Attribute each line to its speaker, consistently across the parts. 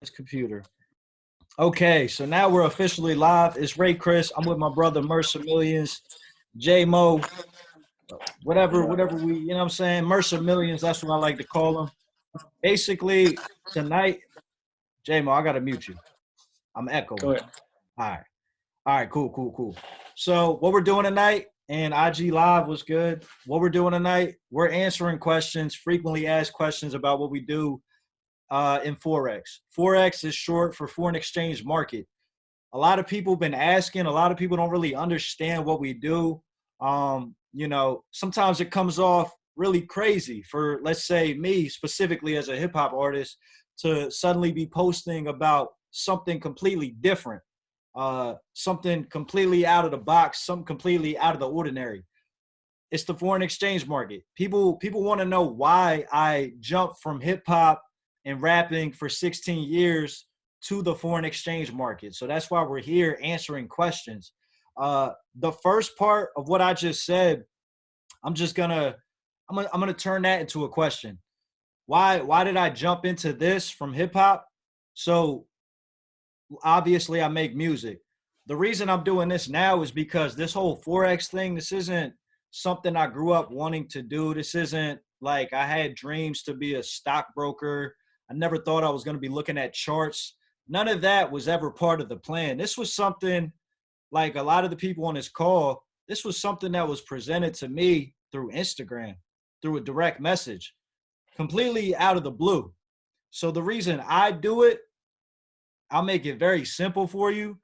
Speaker 1: this computer. Okay, so now we're officially live. It's Ray Chris. I'm with my brother Mercer Millions, J Mo, whatever, whatever we, you know what I'm saying? Mercer Millions, that's what I like to call him. Basically, tonight, J Mo, I gotta mute you. I'm echoing. All right. All right, cool, cool, cool. So what we're doing tonight and IG Live was good. What we're doing tonight, we're answering questions, frequently asked questions about what we do uh, in Forex. Forex is short for foreign exchange market. A lot of people been asking, a lot of people don't really understand what we do. Um, you know, sometimes it comes off really crazy for, let's say, me specifically as a hip hop artist to suddenly be posting about something completely different, uh, something completely out of the box, something completely out of the ordinary. It's the foreign exchange market. People people want to know why I jumped from hip hop and rapping for 16 years to the foreign exchange market. So that's why we're here answering questions. Uh, the first part of what I just said, I'm just gonna, I'm gonna, I'm gonna turn that into a question. Why, why did I jump into this from hip hop? So obviously I make music. The reason I'm doing this now is because this whole Forex thing, this isn't something I grew up wanting to do. This isn't like I had dreams to be a stockbroker I never thought I was going to be looking at charts. None of that was ever part of the plan. This was something like a lot of the people on this call, this was something that was presented to me through Instagram, through a direct message, completely out of the blue. So the reason I do it, I'll make it very simple for you,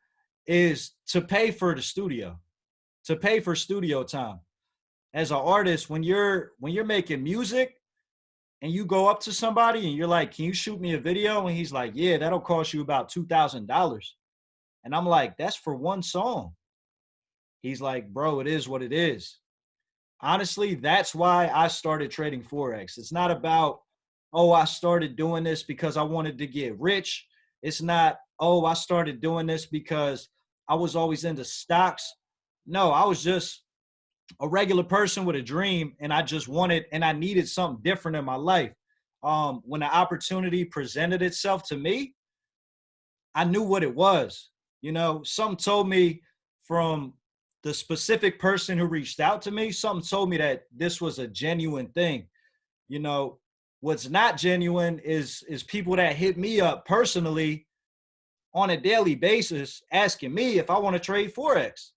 Speaker 1: is to pay for the studio, to pay for studio time. As an artist, when you're when you're making music, and you go up to somebody and you're like, can you shoot me a video? And he's like, yeah, that'll cost you about $2,000. And I'm like, that's for one song. He's like, bro, it is what it is. Honestly, that's why I started trading Forex. It's not about, oh, I started doing this because I wanted to get rich. It's not, oh, I started doing this because I was always into stocks. No, I was just a regular person with a dream and I just wanted and I needed something different in my life. Um, when the opportunity presented itself to me, I knew what it was. You know, something told me from the specific person who reached out to me, something told me that this was a genuine thing. You know, what's not genuine is is people that hit me up personally on a daily basis asking me if I want to trade Forex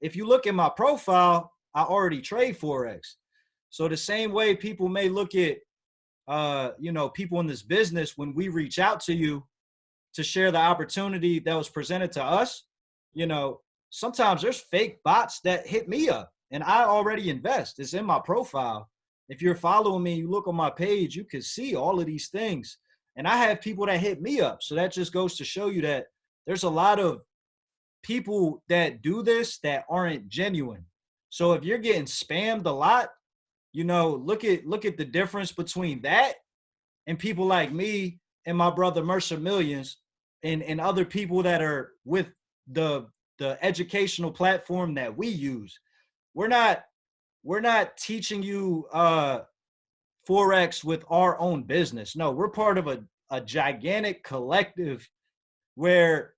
Speaker 1: if you look at my profile, I already trade Forex. So the same way people may look at, uh, you know, people in this business, when we reach out to you to share the opportunity that was presented to us, you know, sometimes there's fake bots that hit me up and I already invest. It's in my profile. If you're following me, you look on my page, you can see all of these things. And I have people that hit me up. So that just goes to show you that there's a lot of people that do this that aren't genuine. So if you're getting spammed a lot, you know, look at look at the difference between that and people like me and my brother Mercer Millions and and other people that are with the the educational platform that we use. We're not we're not teaching you uh forex with our own business. No, we're part of a a gigantic collective where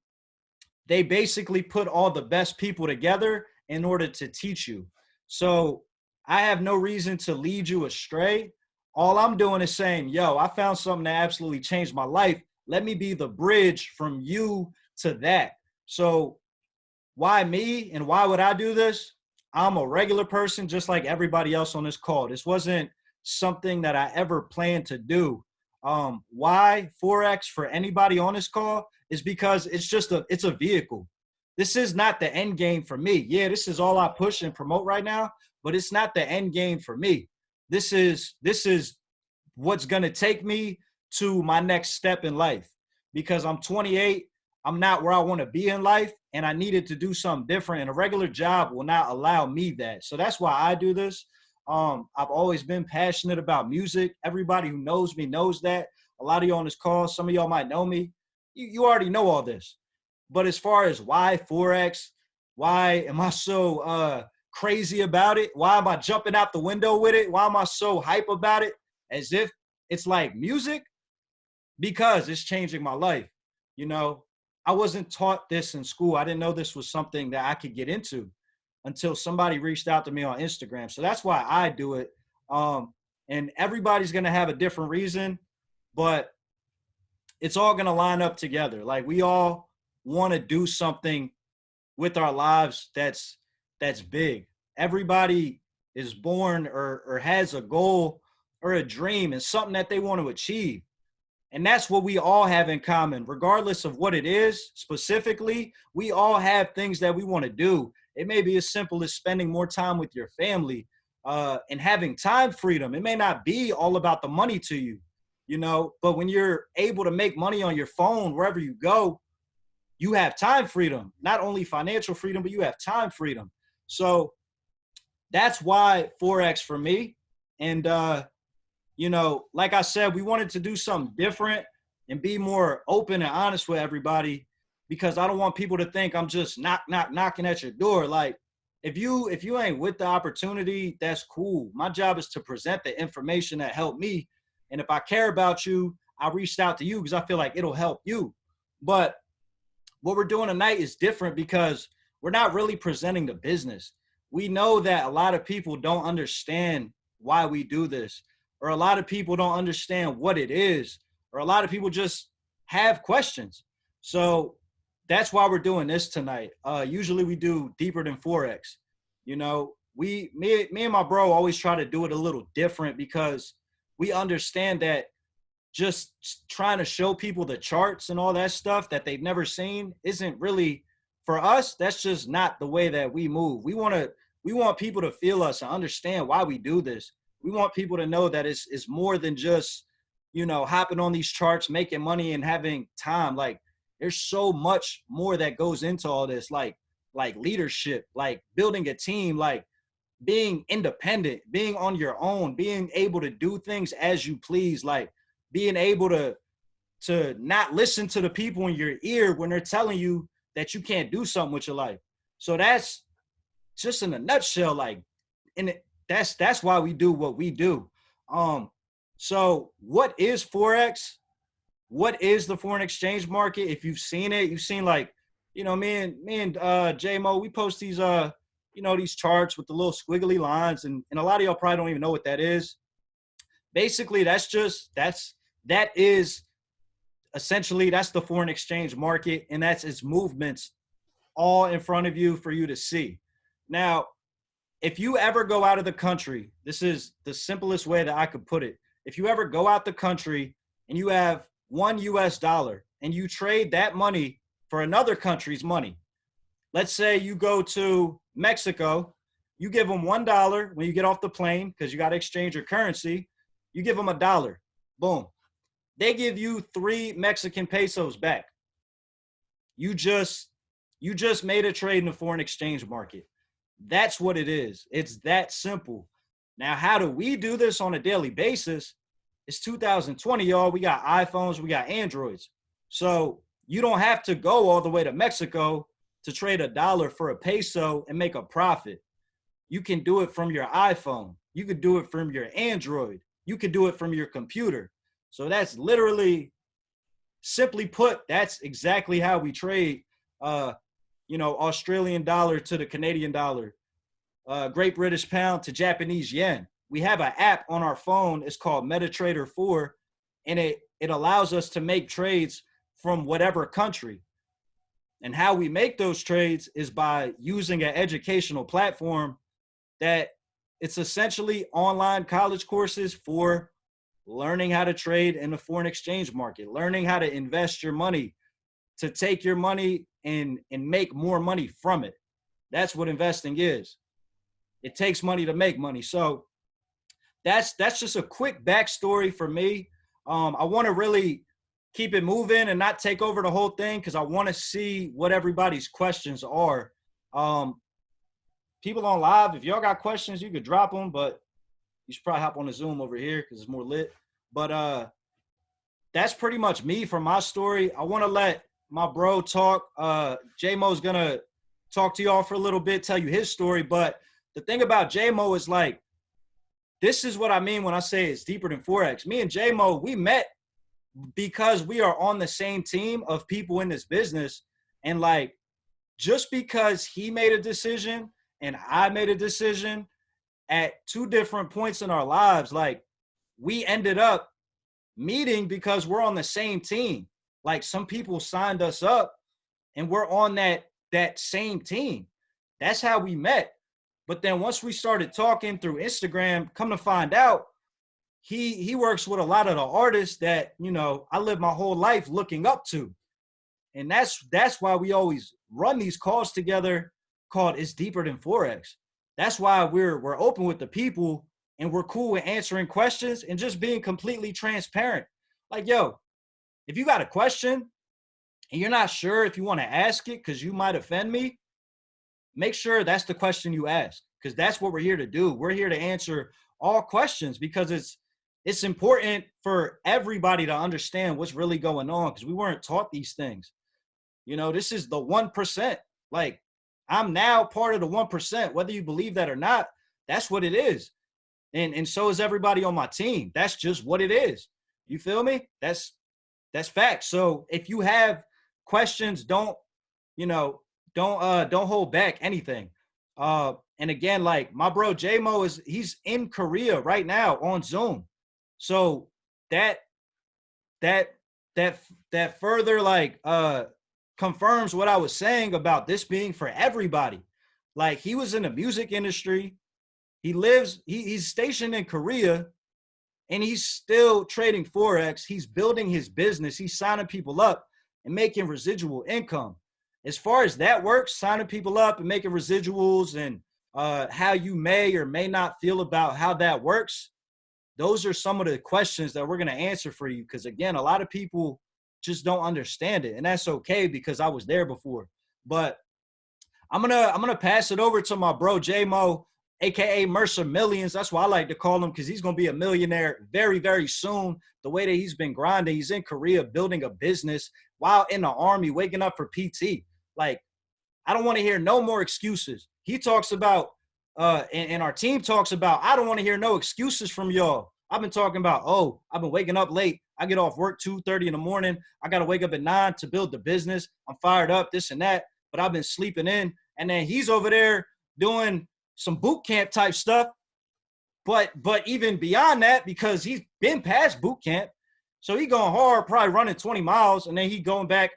Speaker 1: they basically put all the best people together in order to teach you. So I have no reason to lead you astray. All I'm doing is saying, yo, I found something that absolutely changed my life. Let me be the bridge from you to that. So why me and why would I do this? I'm a regular person just like everybody else on this call. This wasn't something that I ever planned to do. Um, why Forex for anybody on this call is because it's just a it's a vehicle. This is not the end game for me. Yeah, this is all I push and promote right now, but it's not the end game for me. This is this is what's going to take me to my next step in life because I'm 28, I'm not where I want to be in life and I needed to do something different and a regular job will not allow me that. So that's why I do this. Um, I've always been passionate about music. Everybody who knows me knows that. A lot of you on this call, some of y'all might know me you, you already know all this. But as far as why Forex, why am I so uh, crazy about it? Why am I jumping out the window with it? Why am I so hype about it? As if it's like music. because it's changing my life. You know, I wasn't taught this in school. I didn't know this was something that I could get into until somebody reached out to me on Instagram. So that's why I do it. Um, and everybody's going to have a different reason, but it's all going to line up together. Like we all want to do something with our lives that's that's big. Everybody is born or or has a goal or a dream and something that they want to achieve. And that's what we all have in common, regardless of what it is specifically. We all have things that we want to do. It may be as simple as spending more time with your family uh, and having time freedom. It may not be all about the money to you, you know, but when you're able to make money on your phone wherever you go, you have time freedom, not only financial freedom, but you have time freedom. So that's why Forex for me. And, uh, you know, like I said, we wanted to do something different and be more open and honest with everybody because I don't want people to think I'm just knock, knock, knocking at your door. Like, if you if you ain't with the opportunity, that's cool. My job is to present the information that helped me. And if I care about you, I reached out to you because I feel like it'll help you. But what we're doing tonight is different because we're not really presenting the business. We know that a lot of people don't understand why we do this, or a lot of people don't understand what it is, or a lot of people just have questions. So that's why we're doing this tonight. Uh, usually we do deeper than forex. You know, we me me and my bro always try to do it a little different because we understand that just trying to show people the charts and all that stuff that they've never seen isn't really for us that's just not the way that we move we want to we want people to feel us and understand why we do this we want people to know that it's, it's more than just you know hopping on these charts making money and having time like there's so much more that goes into all this like like leadership like building a team like being independent being on your own being able to do things as you please like being able to to not listen to the people in your ear when they're telling you that you can't do something with your life. So that's just in a nutshell like and that's that's why we do what we do. Um so what is forex what is the foreign exchange market? If you've seen it, you've seen like, you know, me and me and uh JMO, we post these uh, you know, these charts with the little squiggly lines, and, and a lot of y'all probably don't even know what that is. Basically, that's just that's that is essentially that's the foreign exchange market, and that's its movements all in front of you for you to see. Now, if you ever go out of the country, this is the simplest way that I could put it. If you ever go out the country and you have one US dollar and you trade that money for another country's money. Let's say you go to Mexico, you give them one dollar when you get off the plane because you got to exchange your currency. You give them a dollar, boom. They give you three Mexican pesos back. You just you just made a trade in the foreign exchange market. That's what it is. It's that simple. Now, how do we do this on a daily basis? It's 2020, y'all. We got iPhones, we got Androids. So you don't have to go all the way to Mexico to trade a dollar for a peso and make a profit. You can do it from your iPhone. You could do it from your Android. You could do it from your computer. So that's literally, simply put, that's exactly how we trade, uh, you know, Australian dollar to the Canadian dollar, uh, Great British pound to Japanese yen we have an app on our phone. It's called MetaTrader 4, and it, it allows us to make trades from whatever country. And how we make those trades is by using an educational platform that it's essentially online college courses for learning how to trade in the foreign exchange market, learning how to invest your money, to take your money and, and make more money from it. That's what investing is. It takes money to make money. So that's that's just a quick backstory for me. Um, I want to really keep it moving and not take over the whole thing because I want to see what everybody's questions are. Um, people on live, if y'all got questions, you could drop them, but you should probably hop on the Zoom over here because it's more lit. But uh, that's pretty much me for my story. I want to let my bro talk. Uh, J-Mo's gonna talk to y'all for a little bit, tell you his story. But the thing about J-Mo is like this is what I mean when I say it's deeper than Forex. Me and J-Mo, we met because we are on the same team of people in this business. And like just because he made a decision and I made a decision at two different points in our lives like we ended up meeting because we're on the same team. Like some people signed us up and we're on that that same team. That's how we met but then once we started talking through Instagram come to find out he he works with a lot of the artists that you know I live my whole life looking up to, and that's that's why we always run these calls together. Called "It's Deeper Than Forex." That's why we're we're open with the people and we're cool with answering questions and just being completely transparent. Like, yo, if you got a question and you're not sure if you want to ask it because you might offend me, make sure that's the question you ask because that's what we're here to do. We're here to answer all questions because it's it's important for everybody to understand what's really going on because we weren't taught these things. You know, this is the 1%. Like, I'm now part of the 1%, whether you believe that or not, that's what it is. And, and so is everybody on my team. That's just what it is. You feel me? That's that's fact. So if you have questions, don't, you know, don't uh don't hold back anything. Uh and again, like my bro J-Mo is he's in Korea right now on Zoom. So that that that that further like uh confirms what I was saying about this being for everybody. Like he was in the music industry. He lives, he, he's stationed in Korea and he's still trading Forex. He's building his business. He's signing people up and making residual income. As far as that works, signing people up and making residuals and uh, how you may or may not feel about how that works, those are some of the questions that we're going to answer for you. Because again, a lot of people just don't understand it, and that's okay because I was there before. But I'm gonna I'm gonna pass it over to my bro J Mo, aka Mercer Millions. That's why I like to call him because he's gonna be a millionaire very very soon. The way that he's been grinding, he's in Korea building a business while in the army, waking up for PT. Like I don't want to hear no more excuses. He talks about uh, and, and our team talks about, I don't want to hear no excuses from y'all. I've been talking about, oh, I've been waking up late. I get off work 2.30 in the morning. I got to wake up at 9 to build the business. I'm fired up, this and that. But I've been sleeping in. And then he's over there doing some boot camp type stuff. But but even beyond that, because he's been past boot camp, so he going hard, probably running 20 miles, and then he going back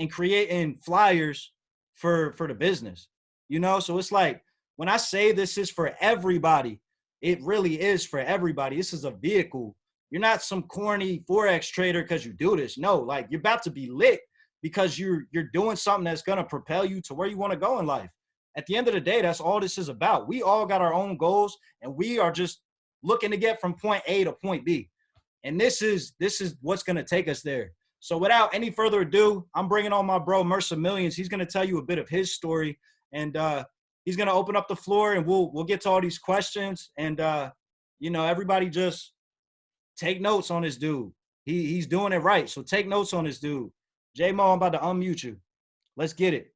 Speaker 1: and creating flyers for for the business. You know, so it's like when I say this is for everybody, it really is for everybody. This is a vehicle. You're not some corny forex trader because you do this. No, like you're about to be lit because you're you're doing something that's gonna propel you to where you want to go in life. At the end of the day, that's all this is about. We all got our own goals, and we are just looking to get from point A to point B. And this is this is what's gonna take us there. So without any further ado, I'm bringing on my bro Mercer Millions. He's gonna tell you a bit of his story, and uh, he's going to open up the floor and we'll we'll get to all these questions and uh you know everybody just take notes on this dude. He he's doing it right so take notes on this dude. J-mo i'm about to unmute you. Let's get it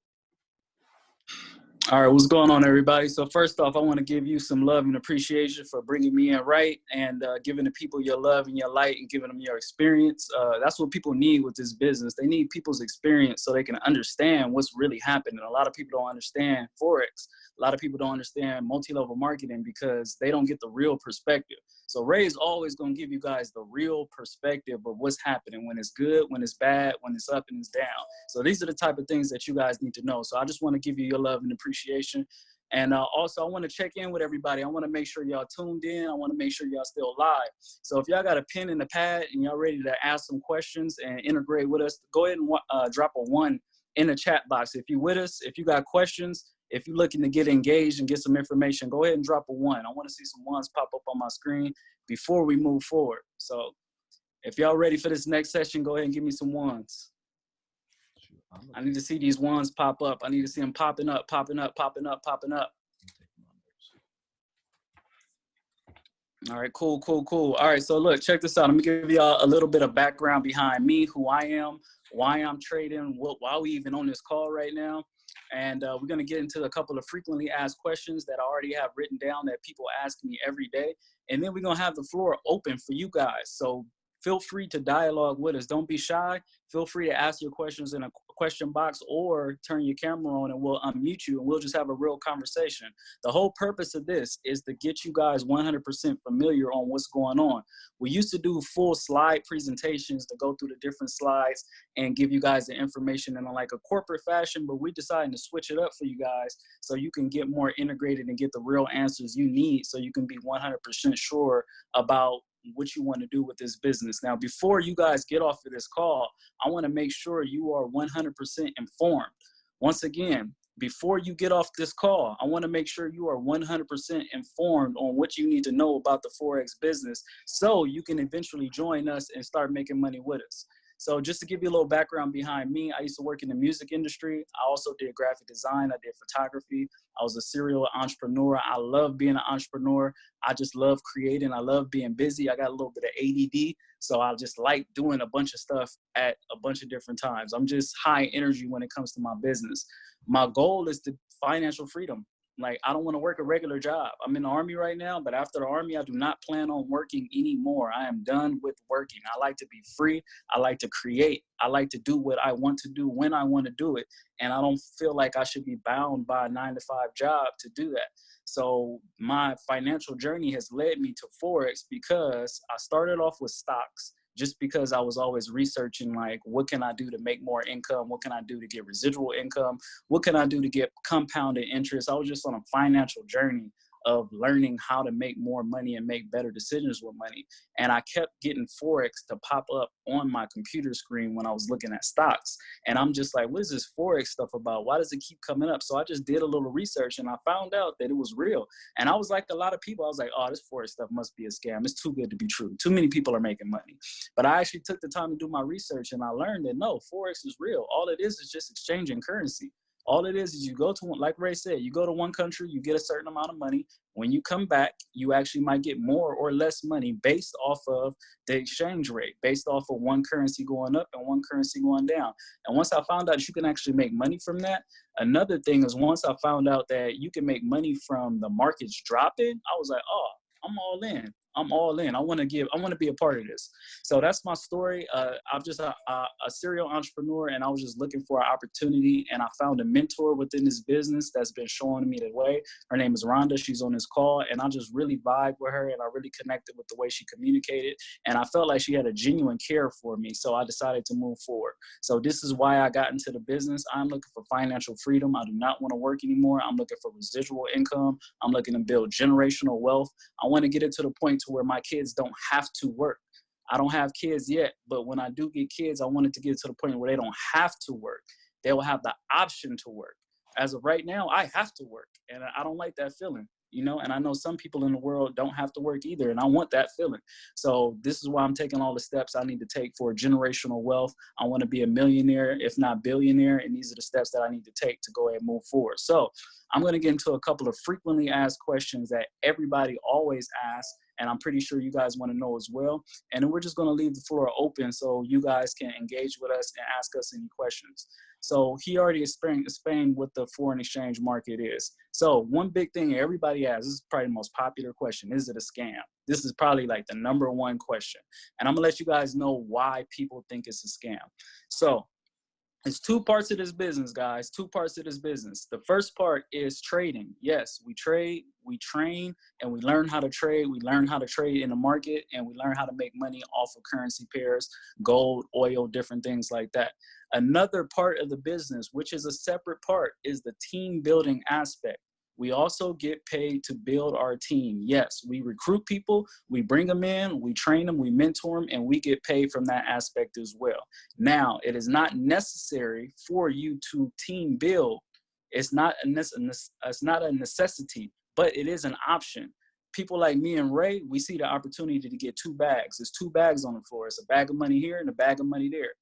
Speaker 2: all right, what's going on, everybody? So first off, I want to give you some love and appreciation for bringing me in right and uh, giving the people your love and your light and giving them your experience. Uh, that's what people need with this business. They need people's experience so they can understand what's really happening. A lot of people don't understand Forex. A lot of people don't understand multi-level marketing because they don't get the real perspective. So Ray is always going to give you guys the real perspective of what's happening when it's good, when it's bad, when it's up and it's down. So these are the type of things that you guys need to know. So I just want to give you your love and appreciation. And uh, also, I want to check in with everybody. I want to make sure y'all tuned in. I want to make sure y'all still live. So if y'all got a pen and a pad and y'all ready to ask some questions and integrate with us, go ahead and uh, drop a one in the chat box. If you with us, if you got questions, if you're looking to get engaged and get some information, go ahead and drop a one. I want to see some ones pop up on my screen before we move forward. So if y'all ready for this next session, go ahead and give me some ones. I need to see these ones pop up. I need to see them popping up, popping up, popping up, popping up. All right, cool, cool, cool. All right, so look, check this out. Let me give y'all a little bit of background behind me, who I am, why I'm trading, what, why we even on this call right now. And uh, we're going to get into a couple of frequently asked questions that I already have written down that people ask me every day. And then we're going to have the floor open for you guys. So feel free to dialogue with us. Don't be shy. Feel free to ask your questions in a question box or turn your camera on and we'll unmute you and we'll just have a real conversation. The whole purpose of this is to get you guys 100% familiar on what's going on. We used to do full slide presentations to go through the different slides and give you guys the information in like a corporate fashion, but we decided to switch it up for you guys so you can get more integrated and get the real answers you need so you can be 100% sure about what you want to do with this business. Now, before you guys get off of this call, I want to make sure you are 100% informed. Once again, before you get off this call, I want to make sure you are 100% informed on what you need to know about the Forex business so you can eventually join us and start making money with us. So just to give you a little background behind me, I used to work in the music industry. I also did graphic design. I did photography. I was a serial entrepreneur. I love being an entrepreneur. I just love creating. I love being busy. I got a little bit of ADD. So I just like doing a bunch of stuff at a bunch of different times. I'm just high energy when it comes to my business. My goal is to financial freedom. Like, I don't want to work a regular job. I'm in the army right now, but after the army, I do not plan on working anymore. I am done with working. I like to be free. I like to create. I like to do what I want to do when I want to do it. And I don't feel like I should be bound by a nine to five job to do that. So my financial journey has led me to Forex because I started off with stocks just because I was always researching like what can I do to make more income? What can I do to get residual income? What can I do to get compounded interest? I was just on a financial journey of learning how to make more money and make better decisions with money. And I kept getting Forex to pop up on my computer screen when I was looking at stocks. And I'm just like, what is this Forex stuff about? Why does it keep coming up? So I just did a little research and I found out that it was real. And I was like a lot of people, I was like, oh, this Forex stuff must be a scam. It's too good to be true. Too many people are making money. But I actually took the time to do my research and I learned that no, Forex is real. All it is is just exchanging currency. All it is is you go to one, like Ray said, you go to one country, you get a certain amount of money. When you come back, you actually might get more or less money based off of the exchange rate, based off of one currency going up and one currency going down. And once I found out you can actually make money from that, another thing is once I found out that you can make money from the markets dropping, I was like, oh, I'm all in. I'm all in. I want to give. I want to be a part of this. So that's my story. Uh, I'm just a, a, a, serial entrepreneur, and I was just looking for an opportunity, and I found a mentor within this business that's been showing me the way. Her name is Rhonda. She's on this call, and I just really vibe with her, and I really connected with the way she communicated, and I felt like she had a genuine care for me. So I decided to move forward. So this is why I got into the business. I'm looking for financial freedom. I do not want to work anymore. I'm looking for residual income. I'm looking to build generational wealth. I want to get it to the point to where my kids don't have to work. I don't have kids yet, but when I do get kids, I want it to get to the point where they don't have to work. They will have the option to work. As of right now, I have to work, and I don't like that feeling you know and i know some people in the world don't have to work either and i want that feeling so this is why i'm taking all the steps i need to take for generational wealth i want to be a millionaire if not billionaire and these are the steps that i need to take to go ahead and move forward so i'm going to get into a couple of frequently asked questions that everybody always asks and I'm pretty sure you guys want to know as well. And then we're just going to leave the floor open so you guys can engage with us and ask us any questions. So he already explained, what the foreign exchange market is. So one big thing everybody asks, this is probably the most popular question, is it a scam? This is probably like the number one question. And I'm gonna let you guys know why people think it's a scam. So it's two parts of this business, guys. Two parts of this business. The first part is trading. Yes, we trade, we train, and we learn how to trade. We learn how to trade in the market, and we learn how to make money off of currency pairs, gold, oil, different things like that. Another part of the business, which is a separate part, is the team building aspect. We also get paid to build our team. Yes, we recruit people, we bring them in, we train them, we mentor them, and we get paid from that aspect as well. Now, it is not necessary for you to team build. It's not a, it's not a necessity, but it is an option. People like me and Ray, we see the opportunity to get two bags. There's two bags on the floor. It's a bag of money here and a bag of money there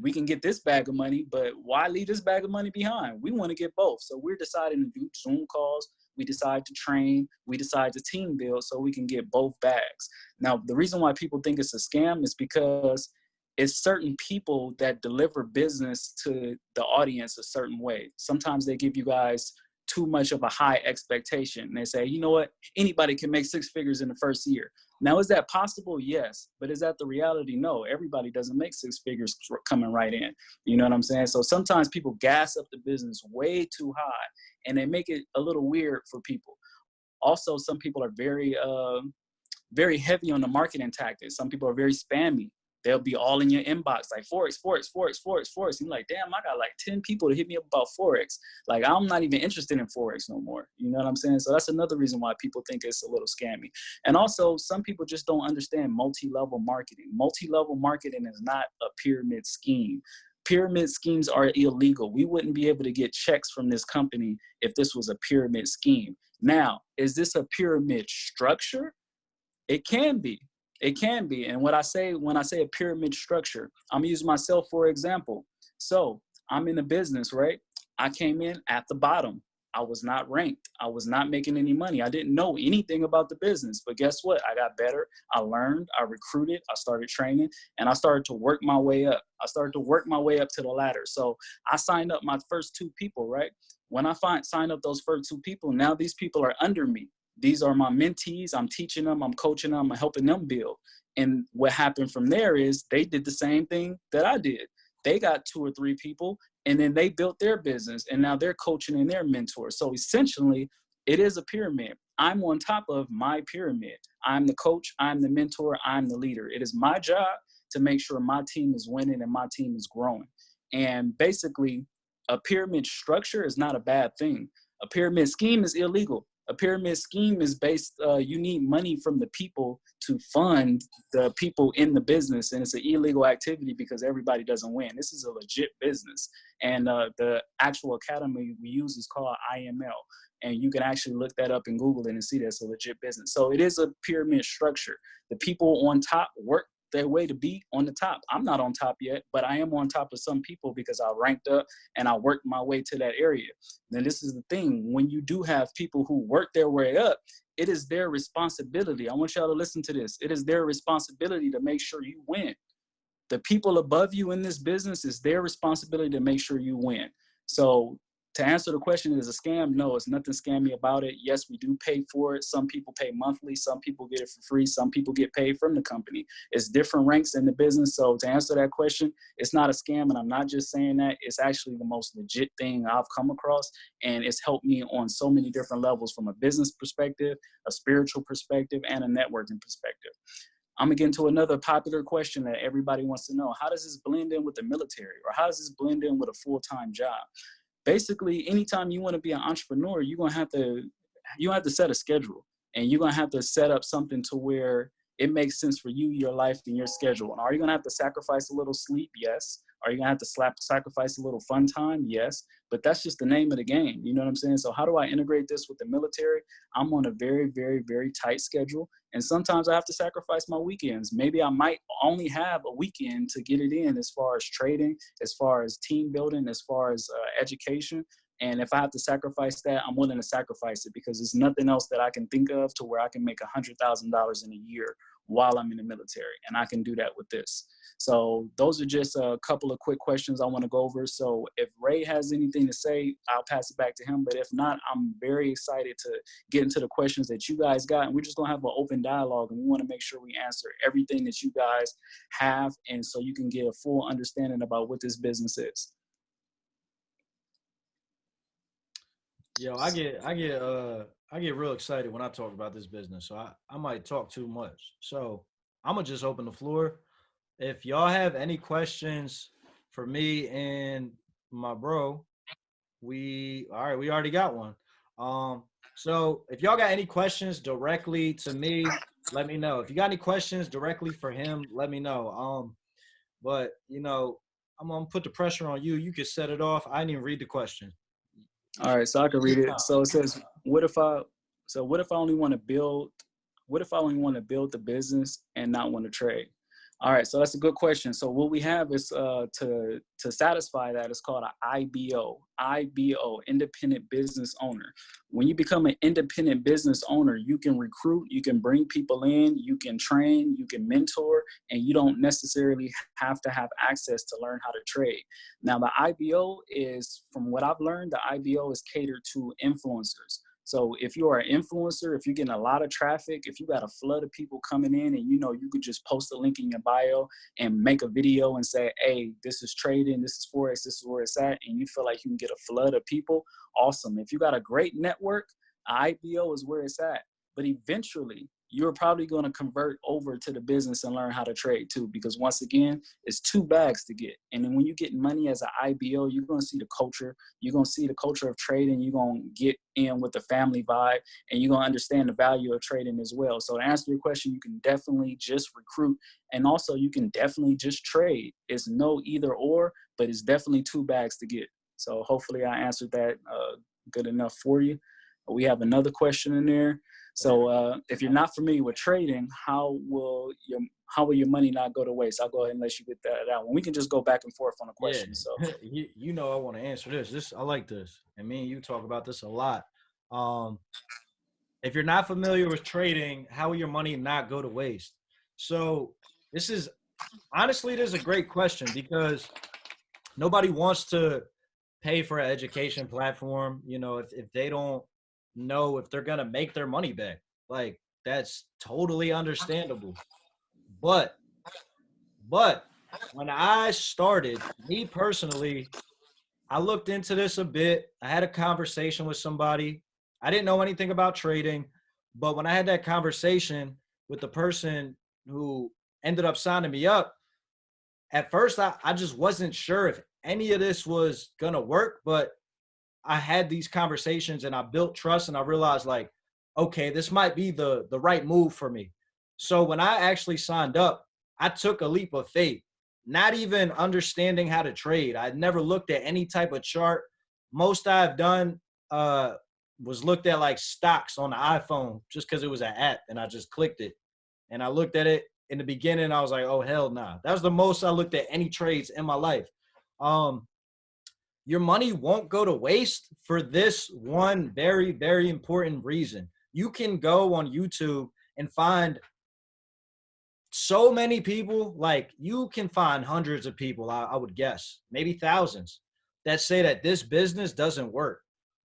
Speaker 2: we can get this bag of money, but why leave this bag of money behind? We want to get both. So we're deciding to do Zoom calls. We decide to train. We decide to team build so we can get both bags. Now, the reason why people think it's a scam is because it's certain people that deliver business to the audience a certain way. Sometimes they give you guys too much of a high expectation. And they say, you know what, anybody can make six figures in the first year. Now, is that possible? Yes. But is that the reality? No. Everybody doesn't make six figures coming right in. You know what I'm saying? So sometimes people gas up the business way too high and they make it a little weird for people. Also, some people are very, uh, very heavy on the marketing tactics. Some people are very spammy they'll be all in your inbox like forex forex forex forex forex. You're like damn i got like 10 people to hit me up about forex. Like i'm not even interested in forex no more. You know what i'm saying? So that's another reason why people think it's a little scammy. And also some people just don't understand multi-level marketing. Multi-level marketing is not a pyramid scheme. Pyramid schemes are illegal. We wouldn't be able to get checks from this company if this was a pyramid scheme. Now is this a pyramid structure? It can be it can be. And what I say when I say a pyramid structure, I'm using myself for example. So I'm in a business, right? I came in at the bottom. I was not ranked. I was not making any money. I didn't know anything about the business. But guess what? I got better. I learned. I recruited. I started training and I started to work my way up. I started to work my way up to the ladder. So I signed up my first two people, right? When I find sign up those first two people, now these people are under me these are my mentees. I'm teaching them, I'm coaching them, I'm helping them build. And what happened from there is they did the same thing that I did. They got two or three people and then they built their business and now they're coaching and they're mentors. So essentially, it is a pyramid. I'm on top of my pyramid. I'm the coach, I'm the mentor, I'm the leader. It is my job to make sure my team is winning and my team is growing. And basically, a pyramid structure is not a bad thing. A pyramid scheme is illegal a pyramid scheme is based uh, you need money from the people to fund the people in the business and it's an illegal activity because everybody doesn't win. This is a legit business and uh, the actual academy we use is called iml and you can actually look that up and google and see that's a legit business. So it is a pyramid structure. The people on top work their way to be on the top. I'm not on top yet, but I am on top of some people because I ranked up and I worked my way to that area. Then this is the thing, when you do have people who work their way up, it is their responsibility. I want y'all to listen to this. It is their responsibility to make sure you win. The people above you in this business is their responsibility to make sure you win. So to answer the question, is a scam? No, it's nothing scammy about it. Yes, we do pay for it. Some people pay monthly. Some people get it for free. Some people get paid from the company. It's different ranks in the business. So to answer that question, it's not a scam. And I'm not just saying that. It's actually the most legit thing I've come across. And it's helped me on so many different levels from a business perspective, a spiritual perspective, and a networking perspective. I'm gonna get into another popular question that everybody wants to know. How does this blend in with the military? Or how does this blend in with a full-time job? Basically anytime you want to be an entrepreneur you're going to have to you have to set a schedule and you're going to have to set up something to where it makes sense for you your life and your schedule. And are you going to have to sacrifice a little sleep? Yes are you gonna have to slap, sacrifice a little fun time? Yes, but that's just the name of the game. You know what I'm saying? So how do I integrate this with the military? I'm on a very, very, very tight schedule. And sometimes I have to sacrifice my weekends. Maybe I might only have a weekend to get it in as far as trading, as far as team building, as far as uh, education. And if I have to sacrifice that, I'm willing to sacrifice it because there's nothing else that I can think of to where I can make a $100,000 in a year while I'm in the military. And I can do that with this. So those are just a couple of quick questions I want to go over. So if Ray has anything to say, I'll pass it back to him. But if not, I'm very excited to get into the questions that you guys got. And we're just going to have an open dialogue. And we want to make sure we answer everything that you guys have. And so you can get a full understanding about what this business is.
Speaker 1: Yo, I get, I get, uh, I get real excited when I talk about this business. So I, I might talk too much. So I'm gonna just open the floor if y'all have any questions for me and my bro, we all right, we already got one. Um, so if y'all got any questions directly to me, let me know. If you got any questions directly for him, let me know. Um, but you know, I'm gonna put the pressure on you. You can set it off. I didn't even read the question.
Speaker 2: All right, so I can read it. So it says, what if I so what if I only want to build what if I only want to build the business and not want to trade? All right, so that's a good question. So what we have is uh, to to satisfy that is called an IBO. IBO, independent business owner. When you become an independent business owner, you can recruit, you can bring people in, you can train, you can mentor, and you don't necessarily have to have access to learn how to trade. Now the IBO is, from what I've learned, the IBO is catered to influencers. So if you are an influencer, if you're getting a lot of traffic, if you got a flood of people coming in and you know you could just post a link in your bio and make a video and say, hey, this is trading, this is Forex, this is where it's at, and you feel like you can get a flood of people, awesome. If you got a great network, IBO is where it's at. But eventually, you're probably going to convert over to the business and learn how to trade too because once again it's two bags to get. And then when you get money as an ibo you're going to see the culture you're going to see the culture of trading you're going to get in with the family vibe and you're going to understand the value of trading as well. So to answer your question you can definitely just recruit and also you can definitely just trade. It's no either or but it's definitely two bags to get. So hopefully i answered that uh, good enough for you. We have another question in there so uh, if you're not familiar with trading, how will your how will your money not go to waste? I'll go ahead and let you get that out. And we can just go back and forth on the question. Yeah. So
Speaker 1: you, you know I want to answer this. This I like this. And me and you talk about this a lot. Um, if you're not familiar with trading, how will your money not go to waste? So this is honestly this is a great question because nobody wants to pay for an education platform, you know, if, if they don't know if they're gonna make their money back. Like that's totally understandable. But but when I started, me personally, I looked into this a bit. I had a conversation with somebody. I didn't know anything about trading, but when I had that conversation with the person who ended up signing me up, at first I, I just wasn't sure if any of this was gonna work, but I had these conversations and I built trust and I realized like, okay, this might be the the right move for me. So when I actually signed up, I took a leap of faith, not even understanding how to trade. I'd never looked at any type of chart. Most I've done uh, was looked at like stocks on the iPhone just because it was an app and I just clicked it. And I looked at it in the beginning. I was like, oh, hell nah. That was the most I looked at any trades in my life. Um, your money won't go to waste for this one very, very important reason. You can go on YouTube and find so many people, like you can find hundreds of people, I, I, would guess, maybe thousands, that say that this business doesn't work.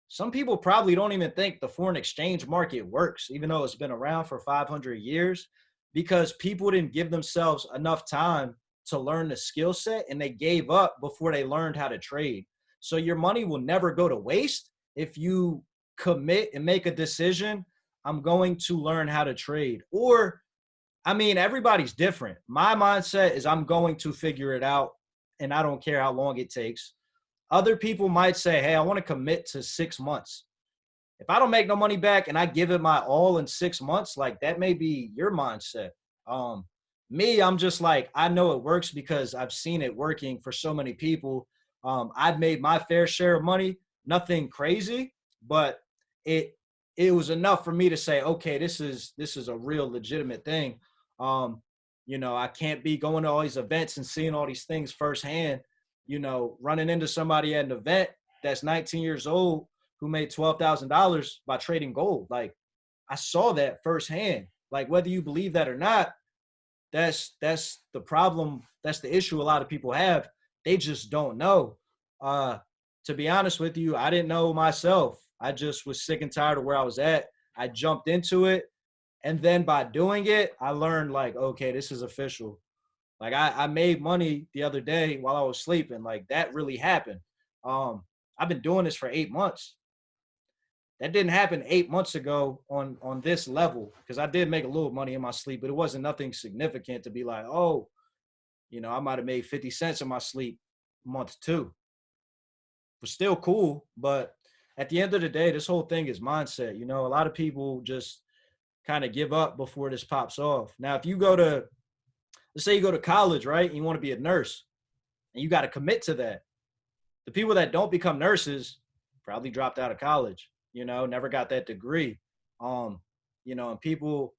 Speaker 1: Some people probably don't even think the foreign exchange market works, even though it's been around for 500 years, because people didn't give themselves enough time to learn the skill set and they gave up before they learned how to trade. So your money will never go to waste if you commit and make a decision. I'm going to learn how to trade. Or, I mean, everybody's different. My mindset is I'm going to figure it out and I don't care how long it takes. Other people might say, hey, I want to commit to six months. If I don't make no money back and I give it my all in six months, like that may be your mindset. Um, me, I'm just like, I know it works because I've seen it working for so many people um, I've made my fair share of money, nothing crazy, but it it was enough for me to say, okay, this is this is a real legitimate thing. Um, you know, I can't be going to all these events and seeing all these things firsthand. You know, running into somebody at an event that's 19 years old who made twelve thousand dollars by trading gold. Like, I saw that firsthand. Like, whether you believe that or not, that's that's the problem. That's the issue a lot of people have they just don't know. Uh, to be honest with you, I didn't know myself. I just was sick and tired of where I was at. I jumped into it. And then by doing it, I learned like, okay, this is official. Like I, I made money the other day while I was sleeping. Like that really happened. Um, I've been doing this for eight months. That didn't happen eight months ago on on this level because I did make a little money in my sleep, but it wasn't nothing significant to be like, oh, you know, I might have made 50 cents in my sleep month two. Was still cool, but at the end of the day, this whole thing is mindset. You know, a lot of people just kind of give up before this pops off. Now, if you go to, let's say you go to college, right? you want to be a nurse and you got to commit to that. The people that don't become nurses probably dropped out of college, you know, never got that degree. Um, you know, and people,